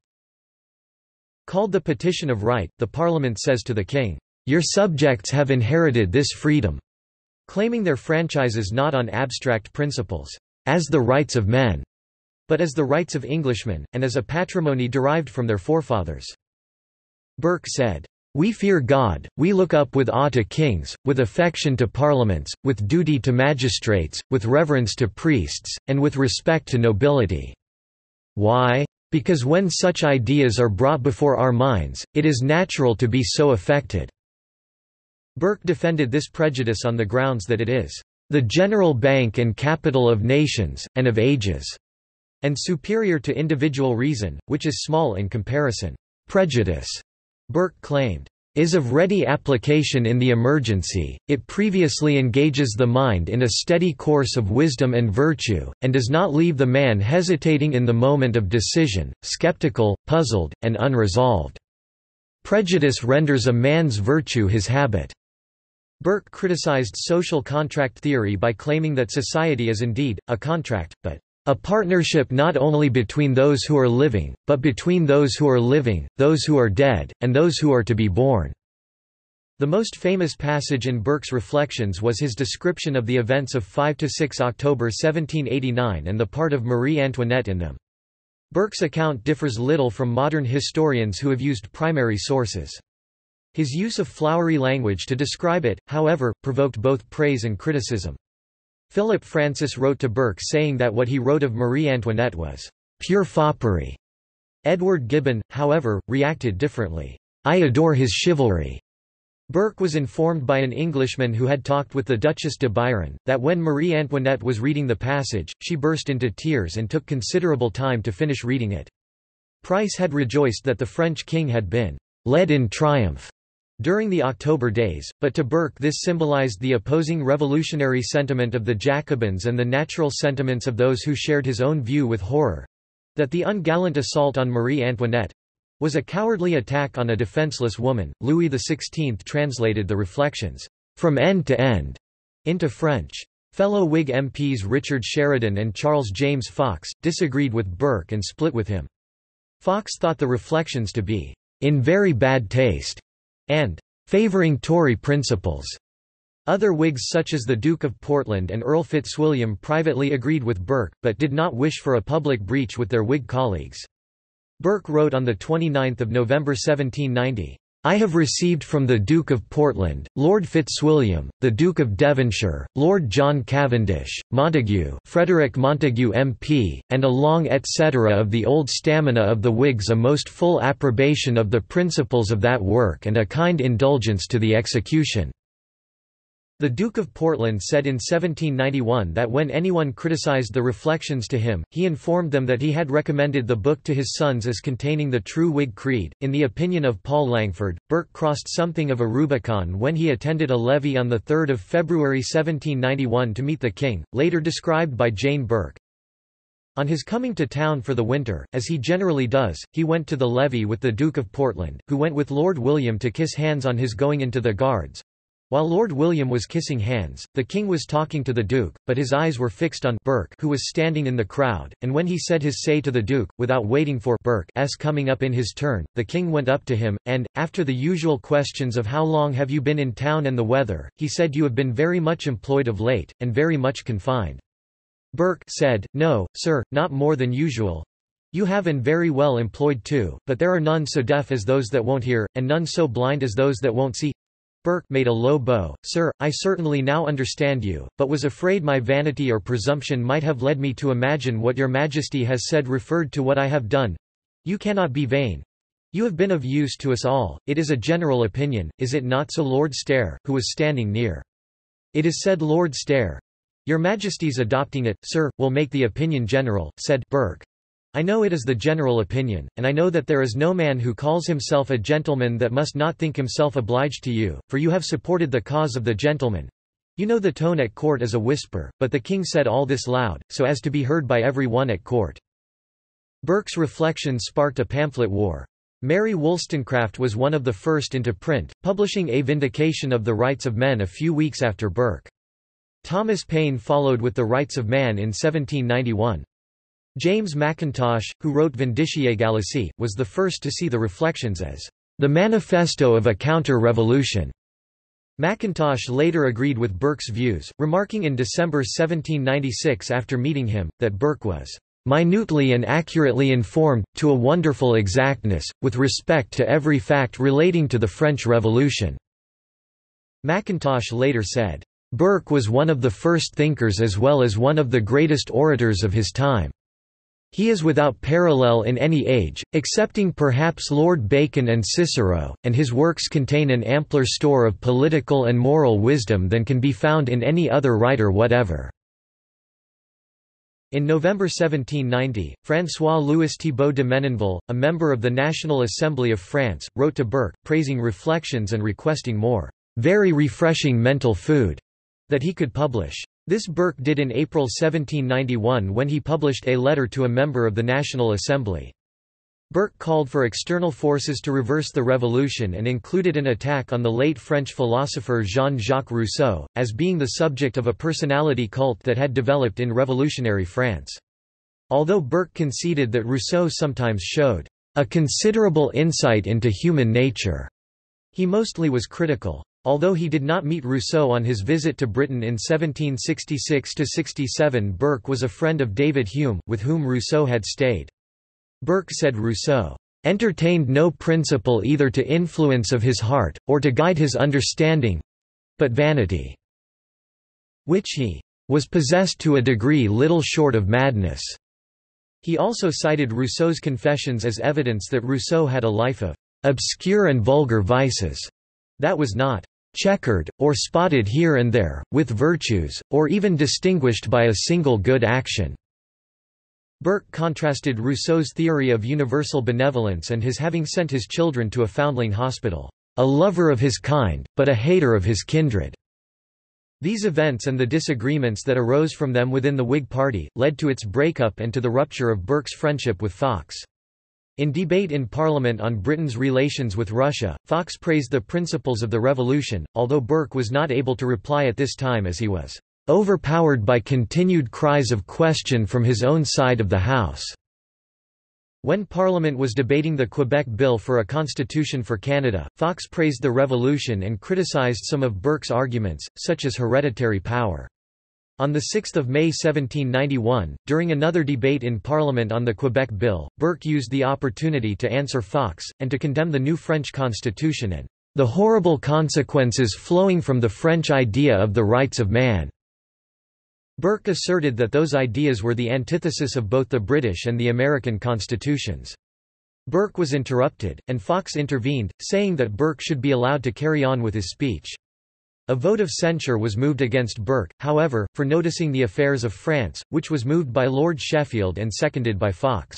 called the Petition of Right, the Parliament says to the King, Your subjects have inherited this freedom claiming their franchises not on abstract principles, as the rights of men, but as the rights of Englishmen, and as a patrimony derived from their forefathers. Burke said, we fear God, we look up with awe to kings, with affection to parliaments, with duty to magistrates, with reverence to priests, and with respect to nobility. Why? Because when such ideas are brought before our minds, it is natural to be so affected. Burke defended this prejudice on the grounds that it is the general bank and capital of nations, and of ages, and superior to individual reason, which is small in comparison. Prejudice, Burke claimed, is of ready application in the emergency, it previously engages the mind in a steady course of wisdom and virtue, and does not leave the man hesitating in the moment of decision, skeptical, puzzled, and unresolved. Prejudice renders a man's virtue his habit. Burke criticized social contract theory by claiming that society is indeed, a contract, but a partnership not only between those who are living, but between those who are living, those who are dead, and those who are to be born." The most famous passage in Burke's Reflections was his description of the events of 5–6 October 1789 and the part of Marie Antoinette in them. Burke's account differs little from modern historians who have used primary sources. His use of flowery language to describe it, however, provoked both praise and criticism. Philip Francis wrote to Burke saying that what he wrote of Marie Antoinette was pure foppery. Edward Gibbon, however, reacted differently. I adore his chivalry. Burke was informed by an Englishman who had talked with the Duchess de Biron, that when Marie Antoinette was reading the passage, she burst into tears and took considerable time to finish reading it. Price had rejoiced that the French king had been led in triumph during the October days, but to Burke this symbolized the opposing revolutionary sentiment of the Jacobins and the natural sentiments of those who shared his own view with horror—that the ungallant assault on Marie Antoinette, was a cowardly attack on a defenseless woman. Louis XVI translated the reflections, from end to end, into French. Fellow Whig MPs Richard Sheridan and Charles James Fox, disagreed with Burke and split with him. Fox thought the reflections to be, in very bad taste, and favouring Tory principles. Other Whigs such as the Duke of Portland and Earl Fitzwilliam privately agreed with Burke, but did not wish for a public breach with their Whig colleagues. Burke wrote on 29 November 1790, I have received from the Duke of Portland, Lord Fitzwilliam, the Duke of Devonshire, Lord John Cavendish, Montague Frederick Montague MP, and a long etc. of the old stamina of the Whigs a most full approbation of the principles of that work and a kind indulgence to the execution. The Duke of Portland said in 1791 that when anyone criticized the reflections to him, he informed them that he had recommended the book to his sons as containing the true Whig creed. In the opinion of Paul Langford, Burke crossed something of a Rubicon when he attended a levee on 3 February 1791 to meet the king, later described by Jane Burke. On his coming to town for the winter, as he generally does, he went to the levee with the Duke of Portland, who went with Lord William to kiss hands on his going into the Guards, while Lord William was kissing hands, the king was talking to the duke, but his eyes were fixed on Burke who was standing in the crowd, and when he said his say to the duke, without waiting for Burke's coming up in his turn, the king went up to him, and, after the usual questions of how long have you been in town and the weather, he said you have been very much employed of late, and very much confined. Burke said, No, sir, not more than usual, you have and very well employed too, but there are none so deaf as those that won't hear, and none so blind as those that won't see. Burke made a low bow, Sir, I certainly now understand you, but was afraid my vanity or presumption might have led me to imagine what your majesty has said referred to what I have done. You cannot be vain. You have been of use to us all, it is a general opinion, is it not so Lord Stair, who was standing near? It is said Lord Stair. Your majesty's adopting it, sir, will make the opinion general, said Burke. I know it is the general opinion, and I know that there is no man who calls himself a gentleman that must not think himself obliged to you, for you have supported the cause of the gentleman. You know the tone at court is a whisper, but the king said all this loud, so as to be heard by every one at court. Burke's reflections sparked a pamphlet war. Mary Wollstonecraft was one of the first into print, publishing A Vindication of the Rights of Men a few weeks after Burke. Thomas Paine followed with The Rights of Man in 1791. James Mackintosh, who wrote Vindiciae Gallicae, was the first to see the reflections as the manifesto of a counter-revolution. Mackintosh later agreed with Burke's views, remarking in December 1796 after meeting him, that Burke was minutely and accurately informed, to a wonderful exactness, with respect to every fact relating to the French Revolution." Mackintosh later said, "...Burke was one of the first thinkers as well as one of the greatest orators of his time." He is without parallel in any age, excepting perhaps Lord Bacon and Cicero, and his works contain an ampler store of political and moral wisdom than can be found in any other writer whatever. In November 1790, François-Louis Thibault de Menonville, a member of the National Assembly of France, wrote to Burke, praising reflections and requesting more very refreshing mental food that he could publish. This Burke did in April 1791 when he published a letter to a member of the National Assembly. Burke called for external forces to reverse the revolution and included an attack on the late French philosopher Jean-Jacques Rousseau, as being the subject of a personality cult that had developed in revolutionary France. Although Burke conceded that Rousseau sometimes showed a considerable insight into human nature, he mostly was critical. Although he did not meet Rousseau on his visit to Britain in 1766–67 Burke was a friend of David Hume, with whom Rousseau had stayed. Burke said Rousseau, "...entertained no principle either to influence of his heart, or to guide his understanding—but vanity, which he was possessed to a degree little short of madness." He also cited Rousseau's confessions as evidence that Rousseau had a life of obscure and vulgar vices that was not checkered, or spotted here and there, with virtues, or even distinguished by a single good action." Burke contrasted Rousseau's theory of universal benevolence and his having sent his children to a foundling hospital, "...a lover of his kind, but a hater of his kindred." These events and the disagreements that arose from them within the Whig Party, led to its breakup and to the rupture of Burke's friendship with Fox. In debate in Parliament on Britain's relations with Russia, Fox praised the principles of the revolution, although Burke was not able to reply at this time as he was overpowered by continued cries of question from his own side of the House. When Parliament was debating the Quebec Bill for a constitution for Canada, Fox praised the revolution and criticised some of Burke's arguments, such as hereditary power. On 6 May 1791, during another debate in Parliament on the Quebec Bill, Burke used the opportunity to answer Fox, and to condemn the new French constitution and the horrible consequences flowing from the French idea of the rights of man. Burke asserted that those ideas were the antithesis of both the British and the American constitutions. Burke was interrupted, and Fox intervened, saying that Burke should be allowed to carry on with his speech. A vote of censure was moved against Burke, however, for noticing the affairs of France, which was moved by Lord Sheffield and seconded by Fox.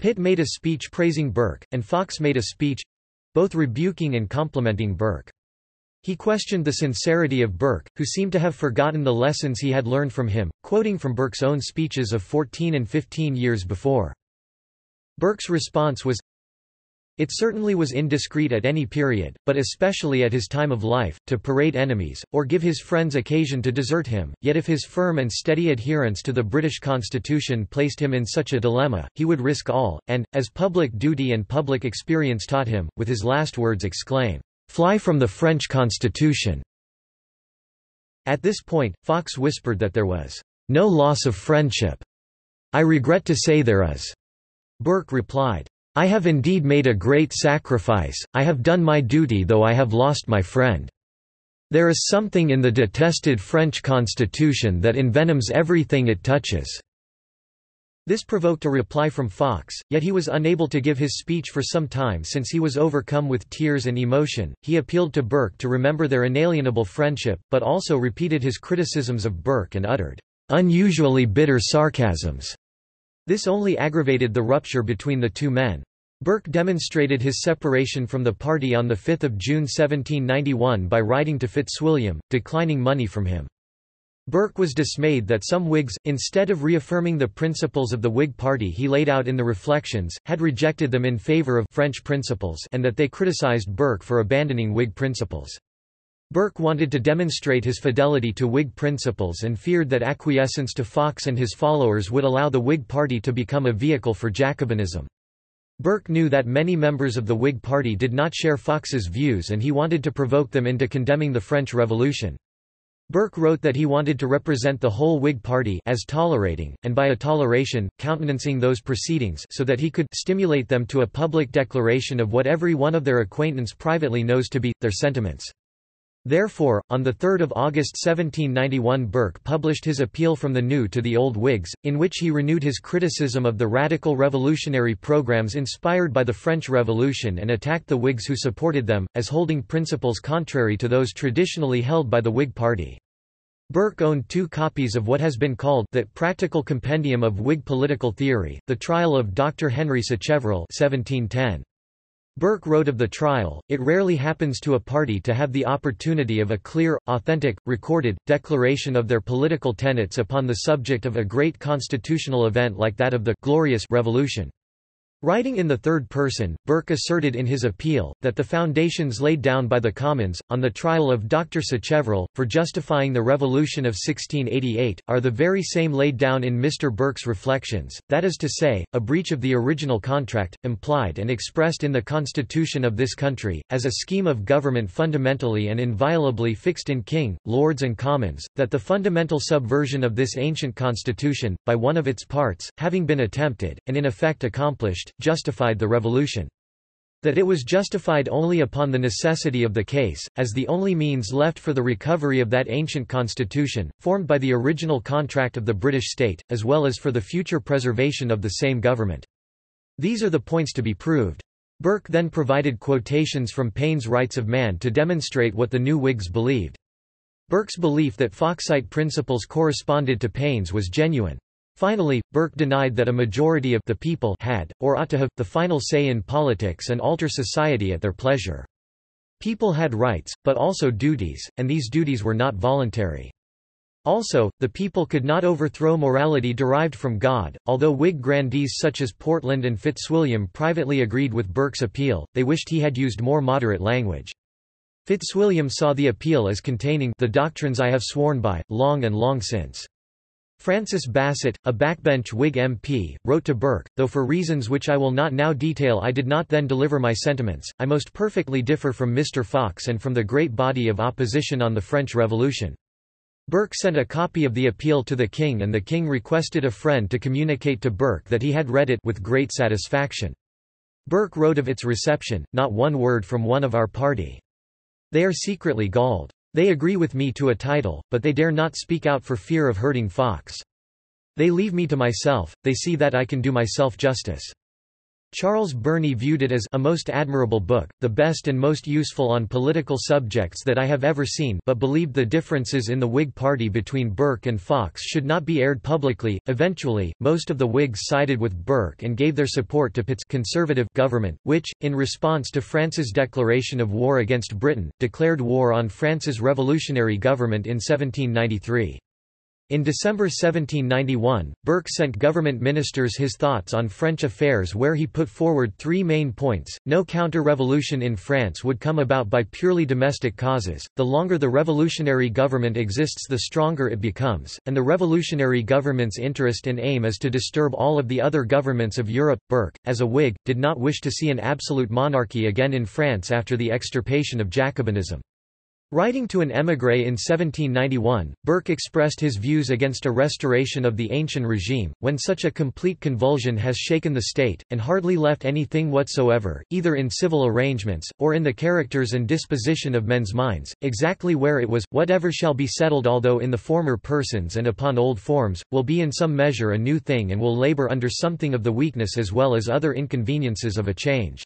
Pitt made a speech praising Burke, and Fox made a speech—both rebuking and complimenting Burke. He questioned the sincerity of Burke, who seemed to have forgotten the lessons he had learned from him, quoting from Burke's own speeches of 14 and 15 years before. Burke's response was, it certainly was indiscreet at any period, but especially at his time of life, to parade enemies, or give his friends occasion to desert him, yet if his firm and steady adherence to the British constitution placed him in such a dilemma, he would risk all, and, as public duty and public experience taught him, with his last words exclaim, "'Fly from the French constitution!' At this point, Fox whispered that there was "'no loss of friendship. I regret to say there is." Burke replied, I have indeed made a great sacrifice, I have done my duty though I have lost my friend. There is something in the detested French constitution that envenoms everything it touches." This provoked a reply from Fox, yet he was unable to give his speech for some time since he was overcome with tears and emotion. He appealed to Burke to remember their inalienable friendship, but also repeated his criticisms of Burke and uttered unusually bitter sarcasms. This only aggravated the rupture between the two men. Burke demonstrated his separation from the party on 5 June 1791 by writing to Fitzwilliam, declining money from him. Burke was dismayed that some Whigs, instead of reaffirming the principles of the Whig party he laid out in the Reflections, had rejected them in favour of French principles and that they criticised Burke for abandoning Whig principles. Burke wanted to demonstrate his fidelity to Whig principles and feared that acquiescence to Fox and his followers would allow the Whig party to become a vehicle for Jacobinism. Burke knew that many members of the Whig party did not share Fox's views and he wanted to provoke them into condemning the French Revolution. Burke wrote that he wanted to represent the whole Whig party as tolerating, and by a toleration, countenancing those proceedings so that he could stimulate them to a public declaration of what every one of their acquaintance privately knows to be, their sentiments. Therefore, on 3 August 1791 Burke published his appeal from the new to the old Whigs, in which he renewed his criticism of the radical revolutionary programs inspired by the French Revolution and attacked the Whigs who supported them, as holding principles contrary to those traditionally held by the Whig party. Burke owned two copies of what has been called the Practical Compendium of Whig Political Theory, the trial of Dr. Henry Sacheverell 1710. Burke wrote of the trial, it rarely happens to a party to have the opportunity of a clear, authentic, recorded, declaration of their political tenets upon the subject of a great constitutional event like that of the «glorious» revolution. Writing in the third person, Burke asserted in his appeal, that the foundations laid down by the Commons, on the trial of Dr. Sacheverell, for justifying the Revolution of 1688, are the very same laid down in Mr. Burke's Reflections, that is to say, a breach of the original contract, implied and expressed in the Constitution of this country, as a scheme of government fundamentally and inviolably fixed in King, Lords and Commons, that the fundamental subversion of this ancient Constitution, by one of its parts, having been attempted, and in effect accomplished, justified the revolution. that it was justified only upon the necessity of the case, as the only means left for the recovery of that ancient constitution, formed by the original contract of the British state, as well as for the future preservation of the same government. These are the points to be proved. Burke then provided quotations from Paine's Rights of Man to demonstrate what the new Whigs believed. Burke's belief that Foxite principles corresponded to Paine's was genuine. Finally, Burke denied that a majority of the people had, or ought to have, the final say in politics and alter society at their pleasure. People had rights, but also duties, and these duties were not voluntary. Also, the people could not overthrow morality derived from God. Although Whig grandees such as Portland and Fitzwilliam privately agreed with Burke's appeal, they wished he had used more moderate language. Fitzwilliam saw the appeal as containing the doctrines I have sworn by, long and long since. Francis Bassett, a backbench Whig MP, wrote to Burke, though for reasons which I will not now detail I did not then deliver my sentiments, I most perfectly differ from Mr. Fox and from the great body of opposition on the French Revolution. Burke sent a copy of the appeal to the king and the king requested a friend to communicate to Burke that he had read it with great satisfaction. Burke wrote of its reception, not one word from one of our party. They are secretly galled. They agree with me to a title, but they dare not speak out for fear of hurting Fox. They leave me to myself, they see that I can do myself justice. Charles Burney viewed it as a most admirable book, the best and most useful on political subjects that I have ever seen but believed the differences in the Whig party between Burke and Fox should not be aired publicly. Eventually, most of the Whigs sided with Burke and gave their support to Pitt's conservative government, which, in response to France's declaration of war against Britain, declared war on France's revolutionary government in 1793. In December 1791, Burke sent government ministers his thoughts on French affairs where he put forward three main points. No counter-revolution in France would come about by purely domestic causes, the longer the revolutionary government exists the stronger it becomes, and the revolutionary government's interest and aim is to disturb all of the other governments of Europe. Burke, as a Whig, did not wish to see an absolute monarchy again in France after the extirpation of Jacobinism. Writing to an émigré in 1791, Burke expressed his views against a restoration of the ancient regime, when such a complete convulsion has shaken the state, and hardly left anything whatsoever, either in civil arrangements, or in the characters and disposition of men's minds, exactly where it was, whatever shall be settled although in the former persons and upon old forms, will be in some measure a new thing and will labour under something of the weakness as well as other inconveniences of a change.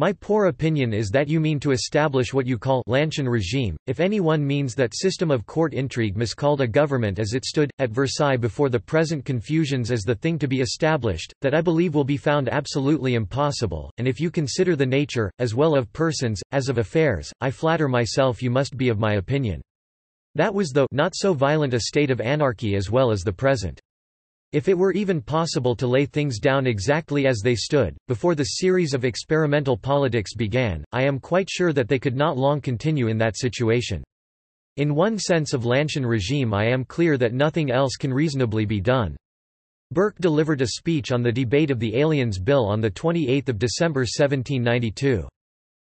My poor opinion is that you mean to establish what you call Lancien regime, if any one means that system of court intrigue miscalled a government as it stood, at Versailles before the present confusions as the thing to be established, that I believe will be found absolutely impossible, and if you consider the nature, as well of persons, as of affairs, I flatter myself you must be of my opinion. That was though not so violent a state of anarchy as well as the present. If it were even possible to lay things down exactly as they stood, before the series of experimental politics began, I am quite sure that they could not long continue in that situation. In one sense of Lancien regime I am clear that nothing else can reasonably be done. Burke delivered a speech on the debate of the Aliens Bill on 28 December 1792.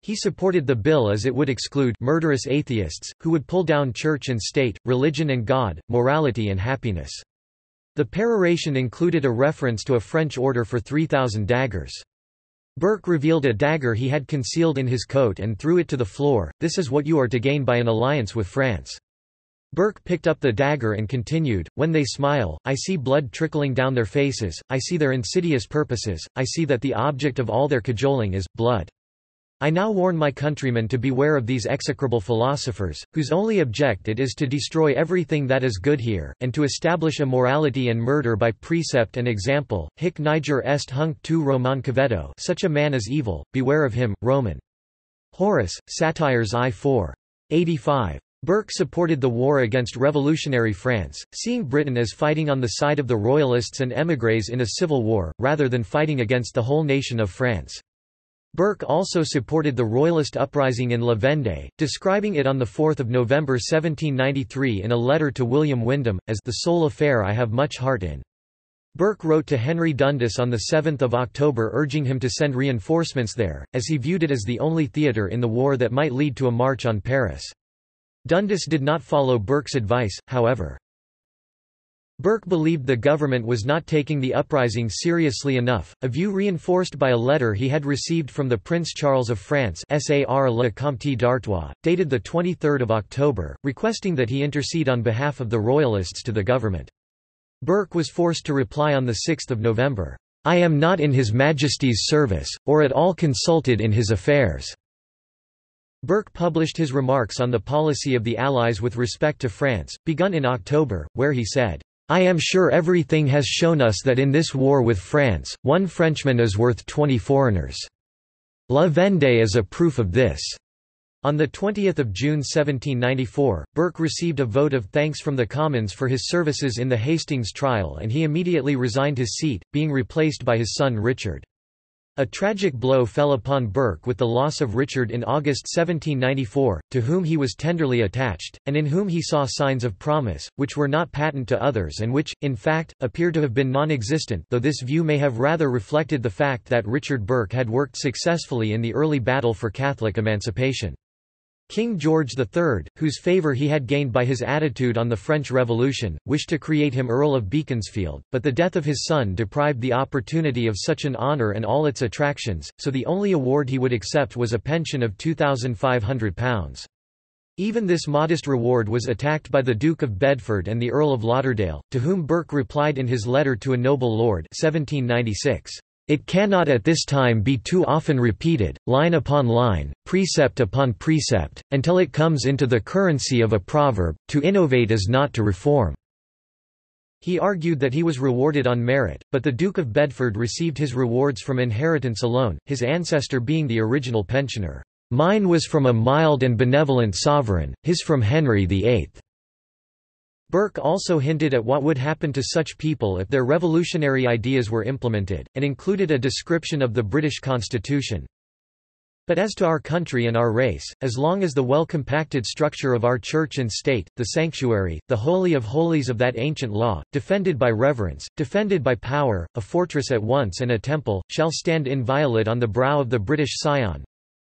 He supported the bill as it would exclude murderous atheists, who would pull down church and state, religion and God, morality and happiness. The peroration included a reference to a French order for 3,000 daggers. Burke revealed a dagger he had concealed in his coat and threw it to the floor, this is what you are to gain by an alliance with France. Burke picked up the dagger and continued, When they smile, I see blood trickling down their faces, I see their insidious purposes, I see that the object of all their cajoling is, blood. I now warn my countrymen to beware of these execrable philosophers, whose only object it is to destroy everything that is good here, and to establish immorality and murder by precept and example. Hic niger est hunc tu Roman caveto such a man is evil, beware of him, Roman. Horace, Satires I 4. 85. Burke supported the war against revolutionary France, seeing Britain as fighting on the side of the royalists and émigrés in a civil war, rather than fighting against the whole nation of France. Burke also supported the Royalist uprising in La Vendée, describing it on 4 November 1793 in a letter to William Windham, as the sole affair I have much heart in. Burke wrote to Henry Dundas on 7 October urging him to send reinforcements there, as he viewed it as the only theatre in the war that might lead to a march on Paris. Dundas did not follow Burke's advice, however. Burke believed the government was not taking the uprising seriously enough, a view reinforced by a letter he had received from the Prince Charles of France Sar le Comte d'Artois, dated 23 October, requesting that he intercede on behalf of the Royalists to the government. Burke was forced to reply on 6 November, "'I am not in His Majesty's service, or at all consulted in his affairs.' Burke published his remarks on the policy of the Allies with respect to France, begun in October, where he said, I am sure everything has shown us that in this war with France, one Frenchman is worth 20 foreigners. La Vendée is a proof of this. On 20 June 1794, Burke received a vote of thanks from the Commons for his services in the Hastings trial and he immediately resigned his seat, being replaced by his son Richard. A tragic blow fell upon Burke with the loss of Richard in August 1794, to whom he was tenderly attached, and in whom he saw signs of promise, which were not patent to others and which, in fact, appear to have been non-existent though this view may have rather reflected the fact that Richard Burke had worked successfully in the early battle for Catholic emancipation. King George III, whose favour he had gained by his attitude on the French Revolution, wished to create him Earl of Beaconsfield, but the death of his son deprived the opportunity of such an honour and all its attractions, so the only award he would accept was a pension of £2,500. Even this modest reward was attacked by the Duke of Bedford and the Earl of Lauderdale, to whom Burke replied in his letter to a noble lord 1796. It cannot at this time be too often repeated, line upon line, precept upon precept, until it comes into the currency of a proverb, to innovate is not to reform." He argued that he was rewarded on merit, but the Duke of Bedford received his rewards from inheritance alone, his ancestor being the original pensioner. Mine was from a mild and benevolent sovereign, his from Henry VIII. Burke also hinted at what would happen to such people if their revolutionary ideas were implemented, and included a description of the British Constitution. But as to our country and our race, as long as the well-compacted structure of our church and state, the sanctuary, the holy of holies of that ancient law, defended by reverence, defended by power, a fortress at once and a temple, shall stand inviolate on the brow of the British Sion,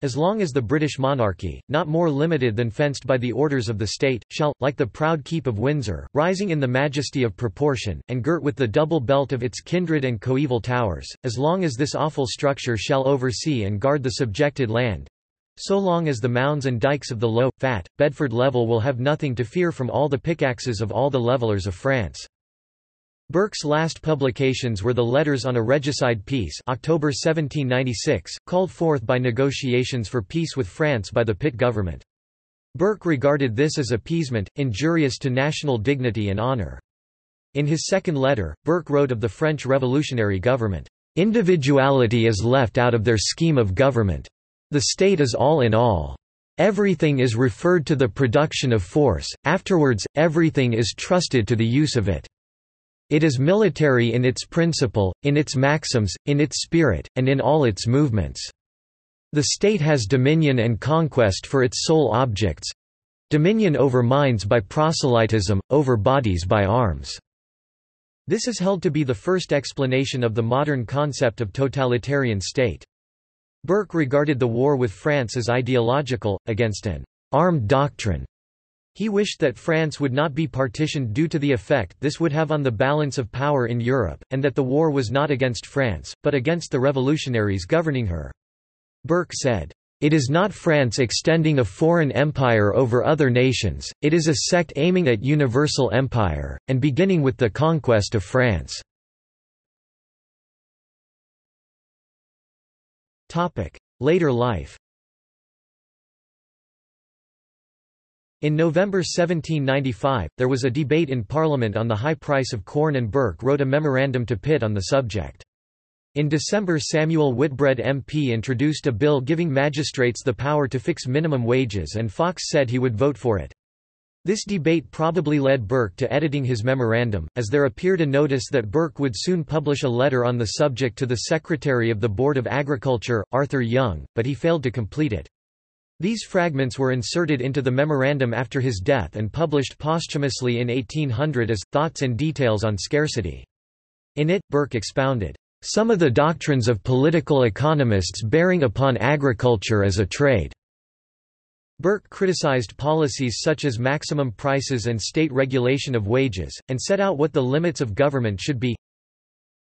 as long as the British monarchy, not more limited than fenced by the orders of the state, shall, like the proud keep of Windsor, rising in the majesty of proportion, and girt with the double belt of its kindred and coeval towers, as long as this awful structure shall oversee and guard the subjected land, so long as the mounds and dykes of the low, fat, Bedford level will have nothing to fear from all the pickaxes of all the levellers of France. Burke's last publications were the Letters on a Regicide Peace October 1796, called forth by negotiations for peace with France by the Pitt government. Burke regarded this as appeasement, injurious to national dignity and honour. In his second letter, Burke wrote of the French revolutionary government, "...individuality is left out of their scheme of government. The state is all in all. Everything is referred to the production of force, afterwards, everything is trusted to the use of it. It is military in its principle, in its maxims, in its spirit, and in all its movements. The state has dominion and conquest for its sole objects dominion over minds by proselytism, over bodies by arms. This is held to be the first explanation of the modern concept of totalitarian state. Burke regarded the war with France as ideological, against an armed doctrine he wished that France would not be partitioned due to the effect this would have on the balance of power in Europe, and that the war was not against France, but against the revolutionaries governing her. Burke said, "...it is not France extending a foreign empire over other nations, it is a sect aiming at universal empire, and beginning with the conquest of France." Later life In November 1795, there was a debate in Parliament on the high price of corn and Burke wrote a memorandum to Pitt on the subject. In December Samuel Whitbread MP introduced a bill giving magistrates the power to fix minimum wages and Fox said he would vote for it. This debate probably led Burke to editing his memorandum, as there appeared a notice that Burke would soon publish a letter on the subject to the Secretary of the Board of Agriculture, Arthur Young, but he failed to complete it. These fragments were inserted into the memorandum after his death and published posthumously in 1800 as, Thoughts and Details on Scarcity. In it, Burke expounded, "...some of the doctrines of political economists bearing upon agriculture as a trade." Burke criticized policies such as maximum prices and state regulation of wages, and set out what the limits of government should be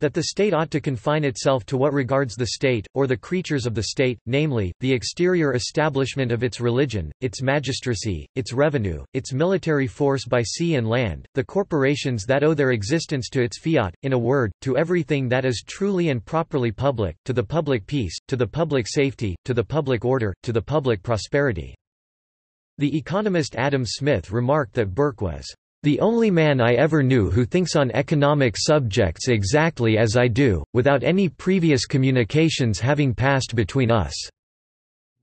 that the state ought to confine itself to what regards the state, or the creatures of the state, namely, the exterior establishment of its religion, its magistracy, its revenue, its military force by sea and land, the corporations that owe their existence to its fiat, in a word, to everything that is truly and properly public, to the public peace, to the public safety, to the public order, to the public prosperity. The economist Adam Smith remarked that Burke was the only man I ever knew who thinks on economic subjects exactly as I do, without any previous communications having passed between us."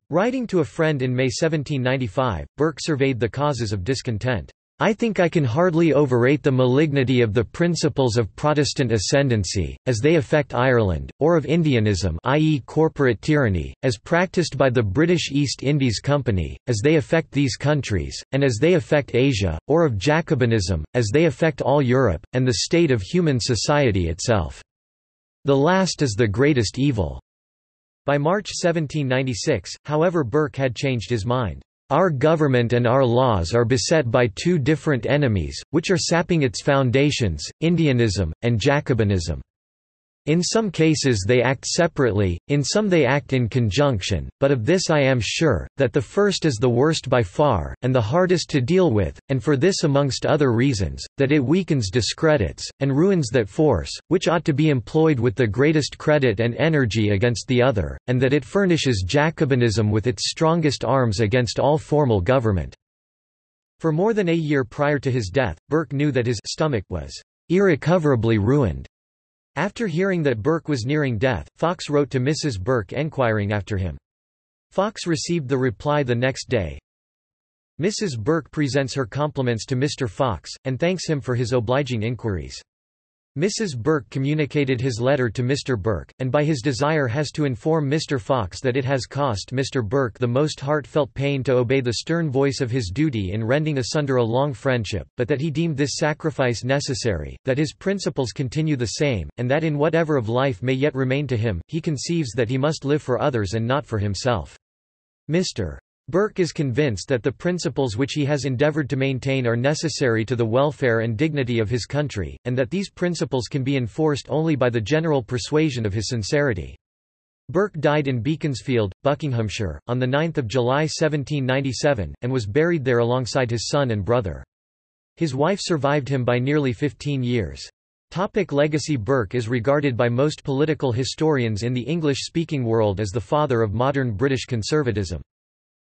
Writing to a friend in May 1795, Burke surveyed the causes of discontent. I think I can hardly overrate the malignity of the principles of Protestant ascendancy, as they affect Ireland, or of Indianism i.e. corporate tyranny, as practiced by the British East Indies Company, as they affect these countries, and as they affect Asia, or of Jacobinism, as they affect all Europe, and the state of human society itself. The last is the greatest evil." By March 1796, however Burke had changed his mind. Our government and our laws are beset by two different enemies, which are sapping its foundations, Indianism, and Jacobinism. In some cases they act separately, in some they act in conjunction, but of this I am sure, that the first is the worst by far, and the hardest to deal with, and for this amongst other reasons, that it weakens discredits, and ruins that force, which ought to be employed with the greatest credit and energy against the other, and that it furnishes Jacobinism with its strongest arms against all formal government." For more than a year prior to his death, Burke knew that his stomach was irrecoverably ruined. After hearing that Burke was nearing death, Fox wrote to Mrs. Burke enquiring after him. Fox received the reply the next day. Mrs. Burke presents her compliments to Mr. Fox, and thanks him for his obliging inquiries. Mrs. Burke communicated his letter to Mr. Burke, and by his desire has to inform Mr. Fox that it has cost Mr. Burke the most heartfelt pain to obey the stern voice of his duty in rending asunder a long friendship, but that he deemed this sacrifice necessary, that his principles continue the same, and that in whatever of life may yet remain to him, he conceives that he must live for others and not for himself. Mr. Burke is convinced that the principles which he has endeavored to maintain are necessary to the welfare and dignity of his country, and that these principles can be enforced only by the general persuasion of his sincerity. Burke died in Beaconsfield, Buckinghamshire, on 9 July 1797, and was buried there alongside his son and brother. His wife survived him by nearly 15 years. Topic legacy Burke is regarded by most political historians in the English-speaking world as the father of modern British conservatism.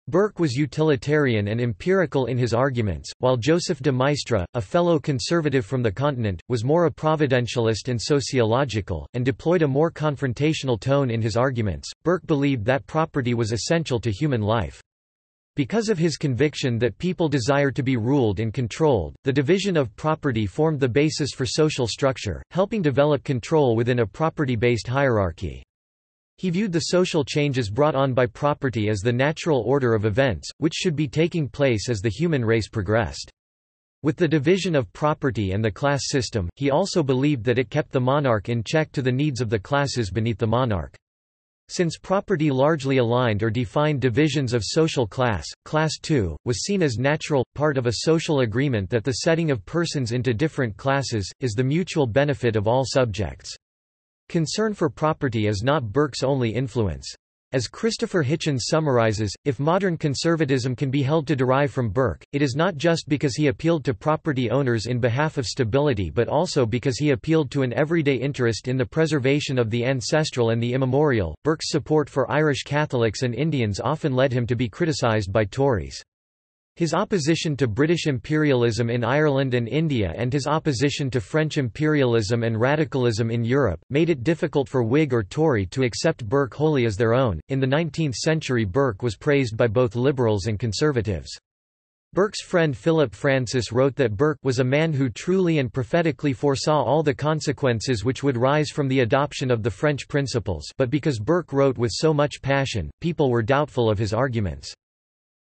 Burke was utilitarian and empirical in his arguments, while Joseph de Maistre, a fellow conservative from the continent, was more a providentialist and sociological, and deployed a more confrontational tone in his arguments. Burke believed that property was essential to human life. Because of his conviction that people desire to be ruled and controlled, the division of property formed the basis for social structure, helping develop control within a property-based hierarchy. He viewed the social changes brought on by property as the natural order of events, which should be taking place as the human race progressed. With the division of property and the class system, he also believed that it kept the monarch in check to the needs of the classes beneath the monarch. Since property largely aligned or defined divisions of social class, Class II, was seen as natural, part of a social agreement that the setting of persons into different classes, is the mutual benefit of all subjects. Concern for property is not Burke's only influence. As Christopher Hitchens summarizes, if modern conservatism can be held to derive from Burke, it is not just because he appealed to property owners in behalf of stability but also because he appealed to an everyday interest in the preservation of the ancestral and the immemorial. Burke's support for Irish Catholics and Indians often led him to be criticized by Tories. His opposition to British imperialism in Ireland and India and his opposition to French imperialism and radicalism in Europe, made it difficult for Whig or Tory to accept Burke wholly as their own. In the 19th century, Burke was praised by both liberals and conservatives. Burke's friend Philip Francis wrote that Burke was a man who truly and prophetically foresaw all the consequences which would rise from the adoption of the French principles but because Burke wrote with so much passion, people were doubtful of his arguments.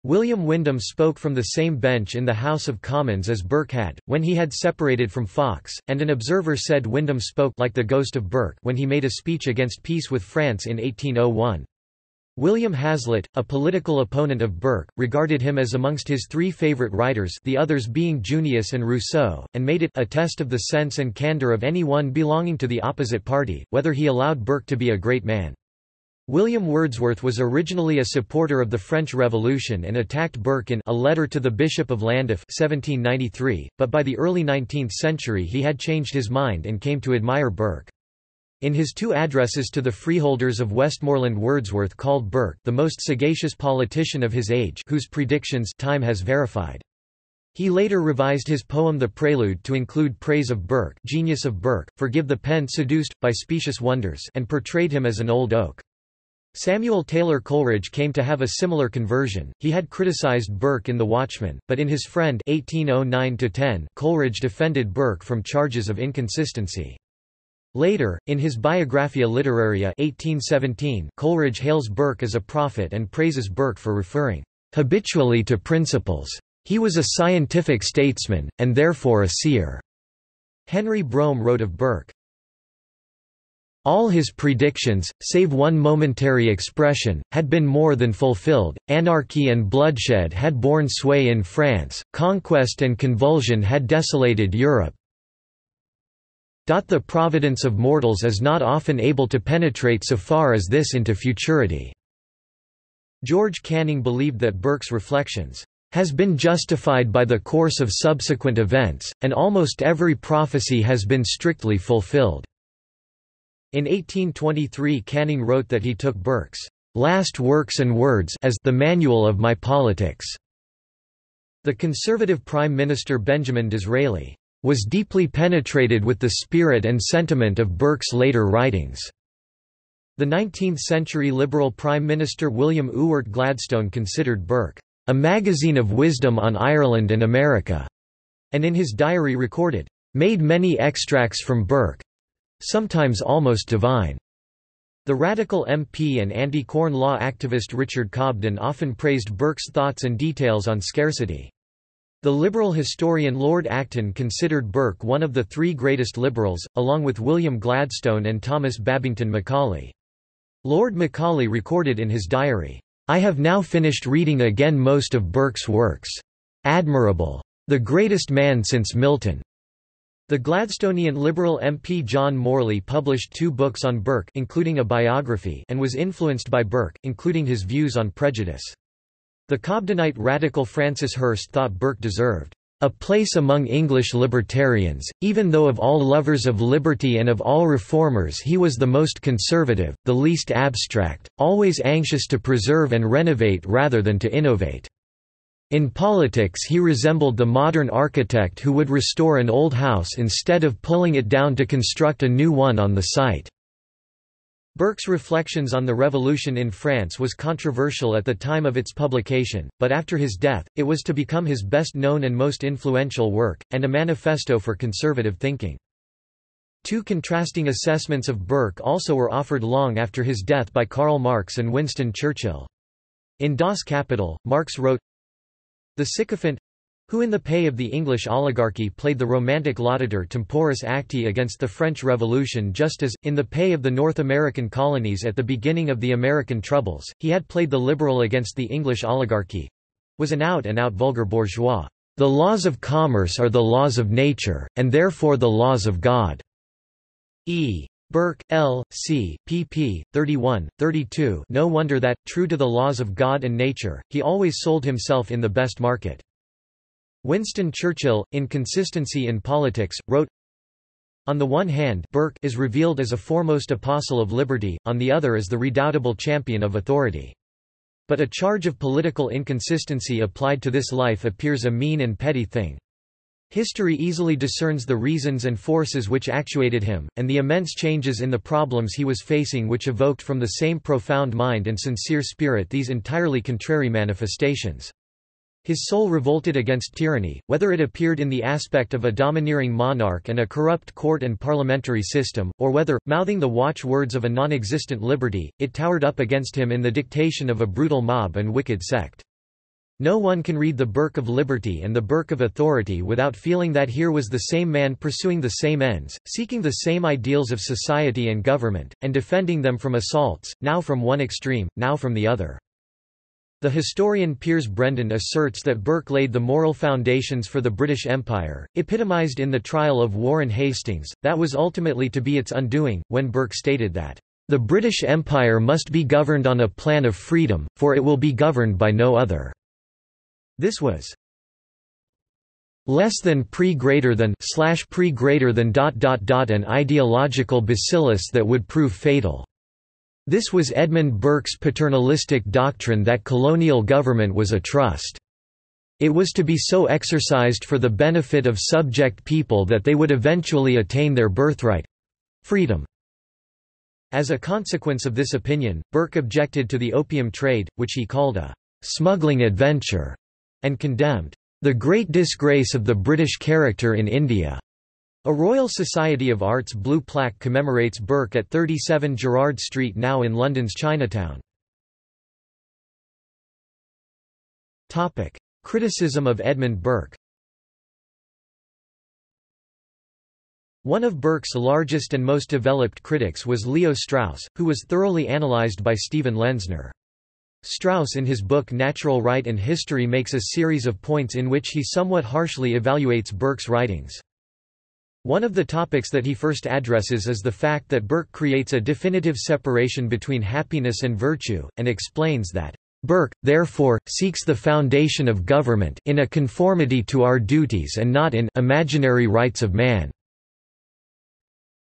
William Windham spoke from the same bench in the House of Commons as Burke had, when he had separated from Fox, and an observer said Windham spoke like the ghost of Burke when he made a speech against peace with France in 1801. William Hazlitt, a political opponent of Burke, regarded him as amongst his three favorite writers the others being Junius and Rousseau, and made it a test of the sense and candor of any one belonging to the opposite party, whether he allowed Burke to be a great man. William Wordsworth was originally a supporter of the French Revolution and attacked Burke in A Letter to the Bishop of Llandaff 1793, but by the early 19th century he had changed his mind and came to admire Burke. In his two addresses to the freeholders of Westmorland Wordsworth called Burke the most sagacious politician of his age whose predictions time has verified. He later revised his poem The Prelude to include praise of Burke genius of Burke, forgive the pen seduced, by specious wonders and portrayed him as an old oak. Samuel Taylor Coleridge came to have a similar conversion. He had criticized Burke in The Watchman, but in his Friend 1809 Coleridge defended Burke from charges of inconsistency. Later, in his Biographia Literaria 1817, Coleridge hails Burke as a prophet and praises Burke for referring habitually to principles. He was a scientific statesman, and therefore a seer. Henry Brougham wrote of Burke, all his predictions, save one momentary expression, had been more than fulfilled, anarchy and bloodshed had borne sway in France, conquest and convulsion had desolated Europe, the providence of mortals is not often able to penetrate so far as this into futurity." George Canning believed that Burke's reflections has been justified by the course of subsequent events, and almost every prophecy has been strictly fulfilled." In 1823 Canning wrote that he took Burke's "'Last Works and Words' as the manual of my politics." The Conservative Prime Minister Benjamin Disraeli was deeply penetrated with the spirit and sentiment of Burke's later writings. The 19th-century Liberal Prime Minister William Ewart Gladstone considered Burke, "...a magazine of wisdom on Ireland and America", and in his diary recorded, "...made many extracts from Burke—sometimes almost divine." The radical MP and anti-Corn Law activist Richard Cobden often praised Burke's thoughts and details on scarcity. The liberal historian Lord Acton considered Burke one of the three greatest liberals, along with William Gladstone and Thomas Babington Macaulay. Lord Macaulay recorded in his diary, "'I have now finished reading again most of Burke's works. Admirable. The greatest man since Milton.' The Gladstonian Liberal MP John Morley published two books on Burke including a biography and was influenced by Burke, including his views on prejudice. The Cobdenite radical Francis Hirst thought Burke deserved a place among English libertarians, even though of all lovers of liberty and of all reformers he was the most conservative, the least abstract, always anxious to preserve and renovate rather than to innovate. In politics he resembled the modern architect who would restore an old house instead of pulling it down to construct a new one on the site. Burke's reflections on the revolution in France was controversial at the time of its publication, but after his death, it was to become his best-known and most influential work, and a manifesto for conservative thinking. Two contrasting assessments of Burke also were offered long after his death by Karl Marx and Winston Churchill. In Das Kapital, Marx wrote, The sycophant who in the pay of the English oligarchy played the romantic laudator temporis acti against the French Revolution just as, in the pay of the North American colonies at the beginning of the American Troubles, he had played the liberal against the English oligarchy—was an out-and-out -out vulgar bourgeois. The laws of commerce are the laws of nature, and therefore the laws of God. E. Burke, L. C., pp. 31, 32 No wonder that, true to the laws of God and nature, he always sold himself in the best market. Winston Churchill, in Consistency in Politics, wrote, On the one hand Burke is revealed as a foremost apostle of liberty, on the other as the redoubtable champion of authority. But a charge of political inconsistency applied to this life appears a mean and petty thing. History easily discerns the reasons and forces which actuated him, and the immense changes in the problems he was facing which evoked from the same profound mind and sincere spirit these entirely contrary manifestations. His soul revolted against tyranny, whether it appeared in the aspect of a domineering monarch and a corrupt court and parliamentary system, or whether, mouthing the watchwords of a non-existent liberty, it towered up against him in the dictation of a brutal mob and wicked sect. No one can read the Burke of Liberty and the Burke of Authority without feeling that here was the same man pursuing the same ends, seeking the same ideals of society and government, and defending them from assaults, now from one extreme, now from the other. The historian Piers Brendon asserts that Burke laid the moral foundations for the British Empire, epitomized in the trial of Warren Hastings, that was ultimately to be its undoing, when Burke stated that, "...the British Empire must be governed on a plan of freedom, for it will be governed by no other." This was less than pre greater than slash pre greater than dot dot dot an ideological bacillus that would prove fatal. This was Edmund Burke's paternalistic doctrine that colonial government was a trust. It was to be so exercised for the benefit of subject people that they would eventually attain their birthright—freedom. As a consequence of this opinion, Burke objected to the opium trade, which he called a smuggling adventure and condemned the great disgrace of the British character in India. A Royal Society of Arts blue plaque commemorates Burke at 37 Gerrard Street now in London's Chinatown. Criticism of Edmund Burke One of Burke's largest and most developed critics was Leo Strauss, who was thoroughly analyzed by Steven Lenzner. Strauss in his book Natural Right and History makes a series of points in which he somewhat harshly evaluates Burke's writings. One of the topics that he first addresses is the fact that Burke creates a definitive separation between happiness and virtue, and explains that Burke, therefore, seeks the foundation of government in a conformity to our duties and not in imaginary rights of man.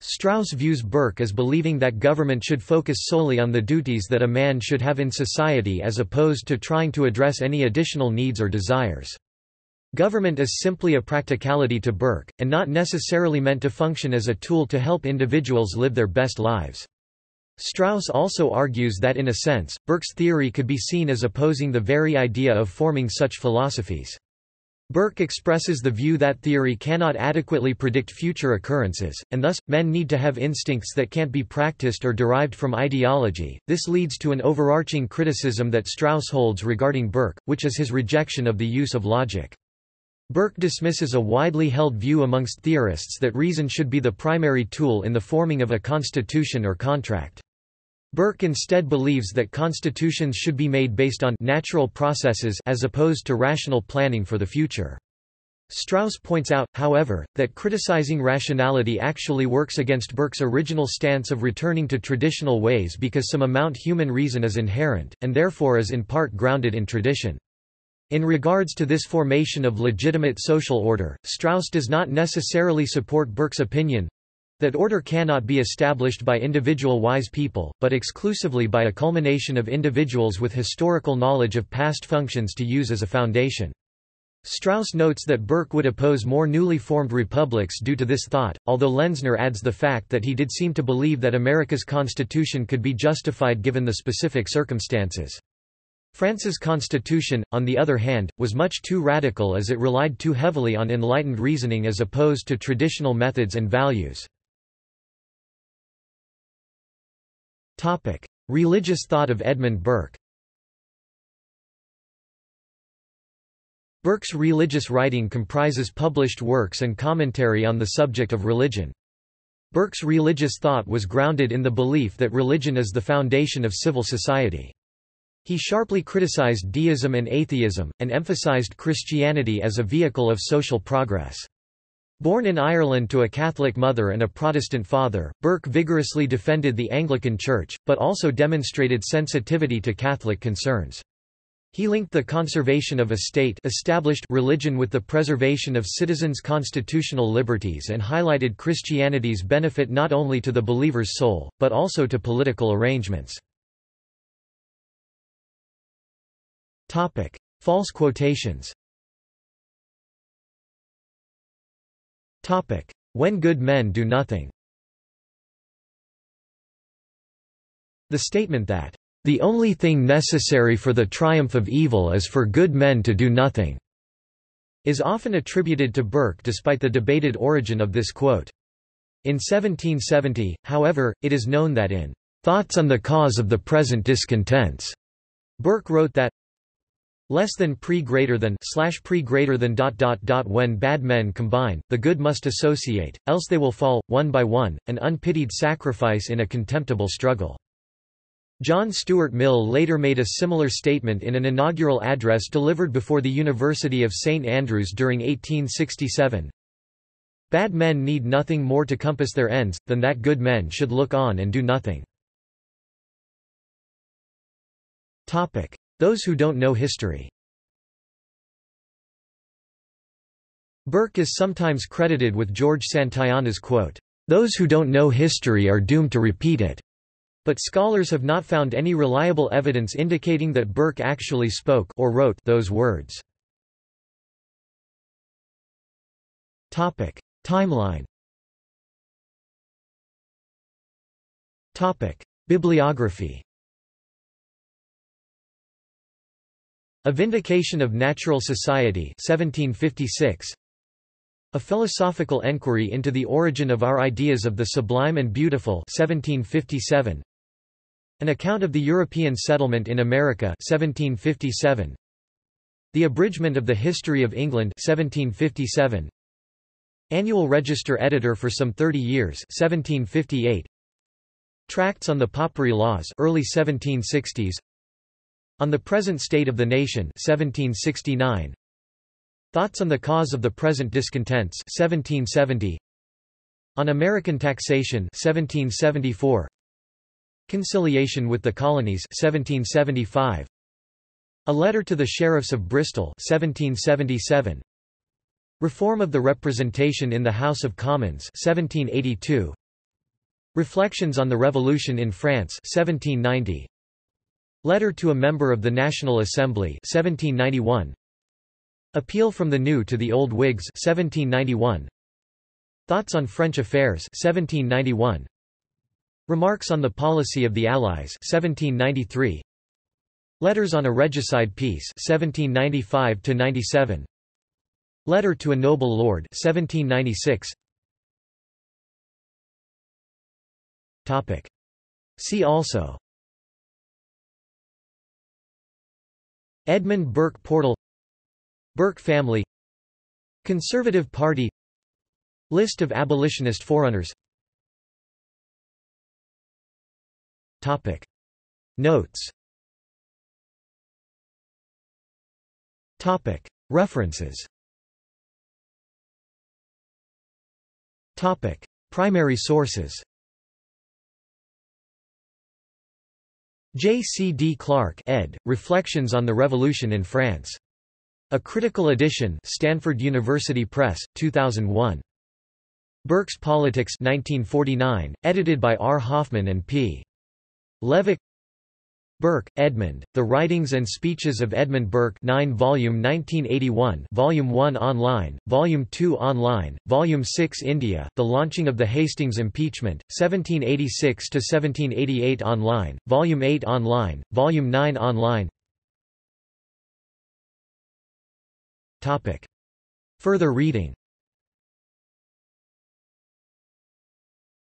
Strauss views Burke as believing that government should focus solely on the duties that a man should have in society as opposed to trying to address any additional needs or desires. Government is simply a practicality to Burke, and not necessarily meant to function as a tool to help individuals live their best lives. Strauss also argues that in a sense, Burke's theory could be seen as opposing the very idea of forming such philosophies. Burke expresses the view that theory cannot adequately predict future occurrences, and thus, men need to have instincts that can't be practiced or derived from ideology. This leads to an overarching criticism that Strauss holds regarding Burke, which is his rejection of the use of logic. Burke dismisses a widely held view amongst theorists that reason should be the primary tool in the forming of a constitution or contract. Burke instead believes that constitutions should be made based on natural processes as opposed to rational planning for the future. Strauss points out, however, that criticizing rationality actually works against Burke's original stance of returning to traditional ways because some amount human reason is inherent, and therefore is in part grounded in tradition. In regards to this formation of legitimate social order, Strauss does not necessarily support Burke's opinion, that order cannot be established by individual wise people, but exclusively by a culmination of individuals with historical knowledge of past functions to use as a foundation. Strauss notes that Burke would oppose more newly formed republics due to this thought, although Lenzner adds the fact that he did seem to believe that America's constitution could be justified given the specific circumstances. France's constitution, on the other hand, was much too radical as it relied too heavily on enlightened reasoning as opposed to traditional methods and values. Topic: Religious thought of Edmund Burke. Burke's religious writing comprises published works and commentary on the subject of religion. Burke's religious thought was grounded in the belief that religion is the foundation of civil society. He sharply criticized deism and atheism, and emphasized Christianity as a vehicle of social progress. Born in Ireland to a Catholic mother and a Protestant father, Burke vigorously defended the Anglican Church, but also demonstrated sensitivity to Catholic concerns. He linked the conservation of a state established religion with the preservation of citizens' constitutional liberties and highlighted Christianity's benefit not only to the believer's soul, but also to political arrangements. False quotations When good men do nothing The statement that, "...the only thing necessary for the triumph of evil is for good men to do nothing," is often attributed to Burke despite the debated origin of this quote. In 1770, however, it is known that in "...thoughts on the cause of the present discontents," Burke wrote that, less than pre greater than slash pre greater than dot dot dot when bad men combine the good must associate else they will fall one by one an unpitied sacrifice in a contemptible struggle. John Stuart Mill later made a similar statement in an inaugural address delivered before the University of St Andrews during 1867 Bad men need nothing more to compass their ends, than that good men should look on and do nothing. Those who don't know history. Burke is sometimes credited with George Santayana's quote, "...those who don't know history are doomed to repeat it." But scholars have not found any reliable evidence indicating that Burke actually spoke or wrote those words. Topic: Timeline. Topic: Bibliography A Vindication of Natural Society 1756. A Philosophical Enquiry into the Origin of Our Ideas of the Sublime and Beautiful 1757. An Account of the European Settlement in America 1757. The Abridgment of the History of England 1757. Annual Register Editor for some 30 years 1758. Tracts on the Popery Laws early 1760s. On the Present State of the Nation 1769. Thoughts on the Cause of the Present Discontents 1770. On American Taxation 1774. Conciliation with the Colonies 1775. A Letter to the Sheriffs of Bristol 1777. Reform of the Representation in the House of Commons 1782. Reflections on the Revolution in France 1790. Letter to a member of the National Assembly 1791. Appeal from the New to the Old Whigs 1791. Thoughts on French Affairs 1791. Remarks on the Policy of the Allies 1793. Letters on a Regicide Peace 1795 97. Letter to a Noble Lord 1796. Topic. See also Edmund Burke Portal Burke family Conservative Party List of abolitionist forerunners Topic. Notes Topic. References Topic. Primary sources J. C. D. Clark ed., Reflections on the Revolution in France. A Critical Edition Stanford University Press, 2001. Burke's Politics 1949, edited by R. Hoffman and P. Levack Burke, Edmund, The Writings and Speeches of Edmund Burke 9 volume 1981 Volume 1 online, Volume 2 online, Volume 6 India, The Launching of the Hastings Impeachment, 1786–1788 online, Volume 8 online, Volume 9 online. Further reading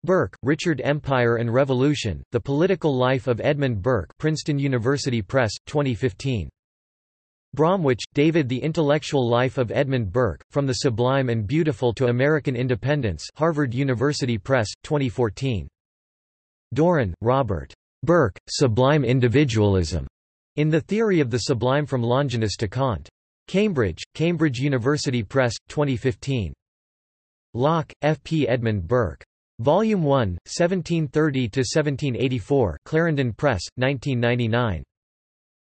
Bourke, Richard Empire and Revolution, The Political Life of Edmund Burke Princeton University Press, 2015. Bromwich, David The Intellectual Life of Edmund Burke, From the Sublime and Beautiful to American Independence Harvard University Press, 2014. Doran, Robert. Burke, Sublime Individualism. In the Theory of the Sublime from Longinus to Kant. Cambridge, Cambridge University Press, 2015. Lock, F. P. Edmund Burke. Volume 1, 1730–1784 Clarendon Press, 1999.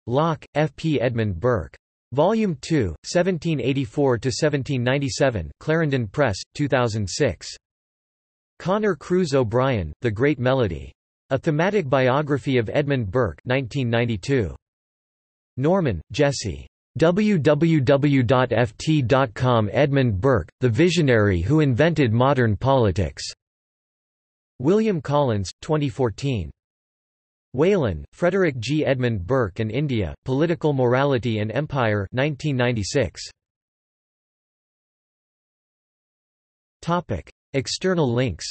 Lock, F. P. Edmund Burke. Volume 2, 1784–1797 Clarendon Press, 2006. Conor Cruise O'Brien, The Great Melody. A Thematic Biography of Edmund Burke 1992. Norman, Jesse. www.ft.com Edmund Burke, The Visionary Who Invented Modern Politics. William Collins, 2014. Whelan, Frederick G. Edmund Burke and India, Political Morality and Empire 1996. External links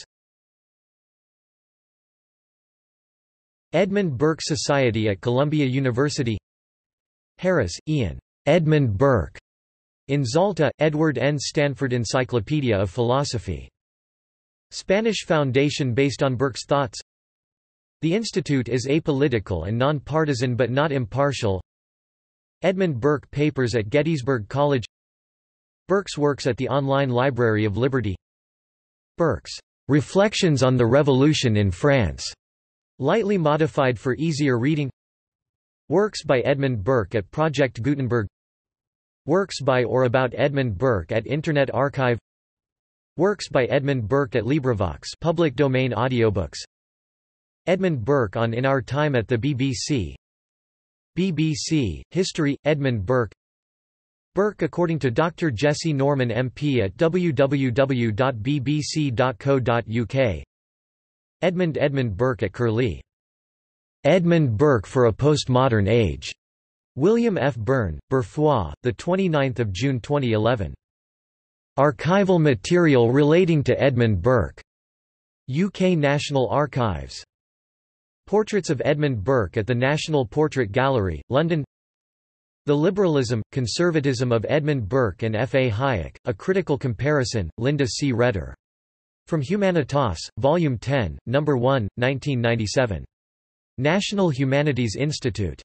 Edmund Burke Society at Columbia University Harris, Ian. Edmund Burke in Zalta, Edward N. Stanford Encyclopedia of Philosophy. Spanish foundation based on Burke's thoughts. The institute is apolitical and non-partisan but not impartial. Edmund Burke Papers at Gettysburg College. Burke's works at the Online Library of Liberty. Burke's Reflections on the Revolution in France, lightly modified for easier reading. Works by Edmund Burke at Project Gutenberg. Works by or about Edmund Burke at Internet Archive Works by Edmund Burke at LibriVox public domain audiobooks Edmund Burke on In Our Time at the BBC BBC, History, Edmund Burke Burke according to Dr. Jesse Norman MP at www.bbc.co.uk Edmund Edmund Burke at Curlie. Edmund Burke for a Postmodern Age William F. Byrne, Burfois, 29 June 2011. Archival material relating to Edmund Burke. UK National Archives. Portraits of Edmund Burke at the National Portrait Gallery, London The Liberalism, Conservatism of Edmund Burke and F. A. Hayek, A Critical Comparison, Linda C. Raeder. From Humanitas, Volume 10, No. 1, 1997. National Humanities Institute.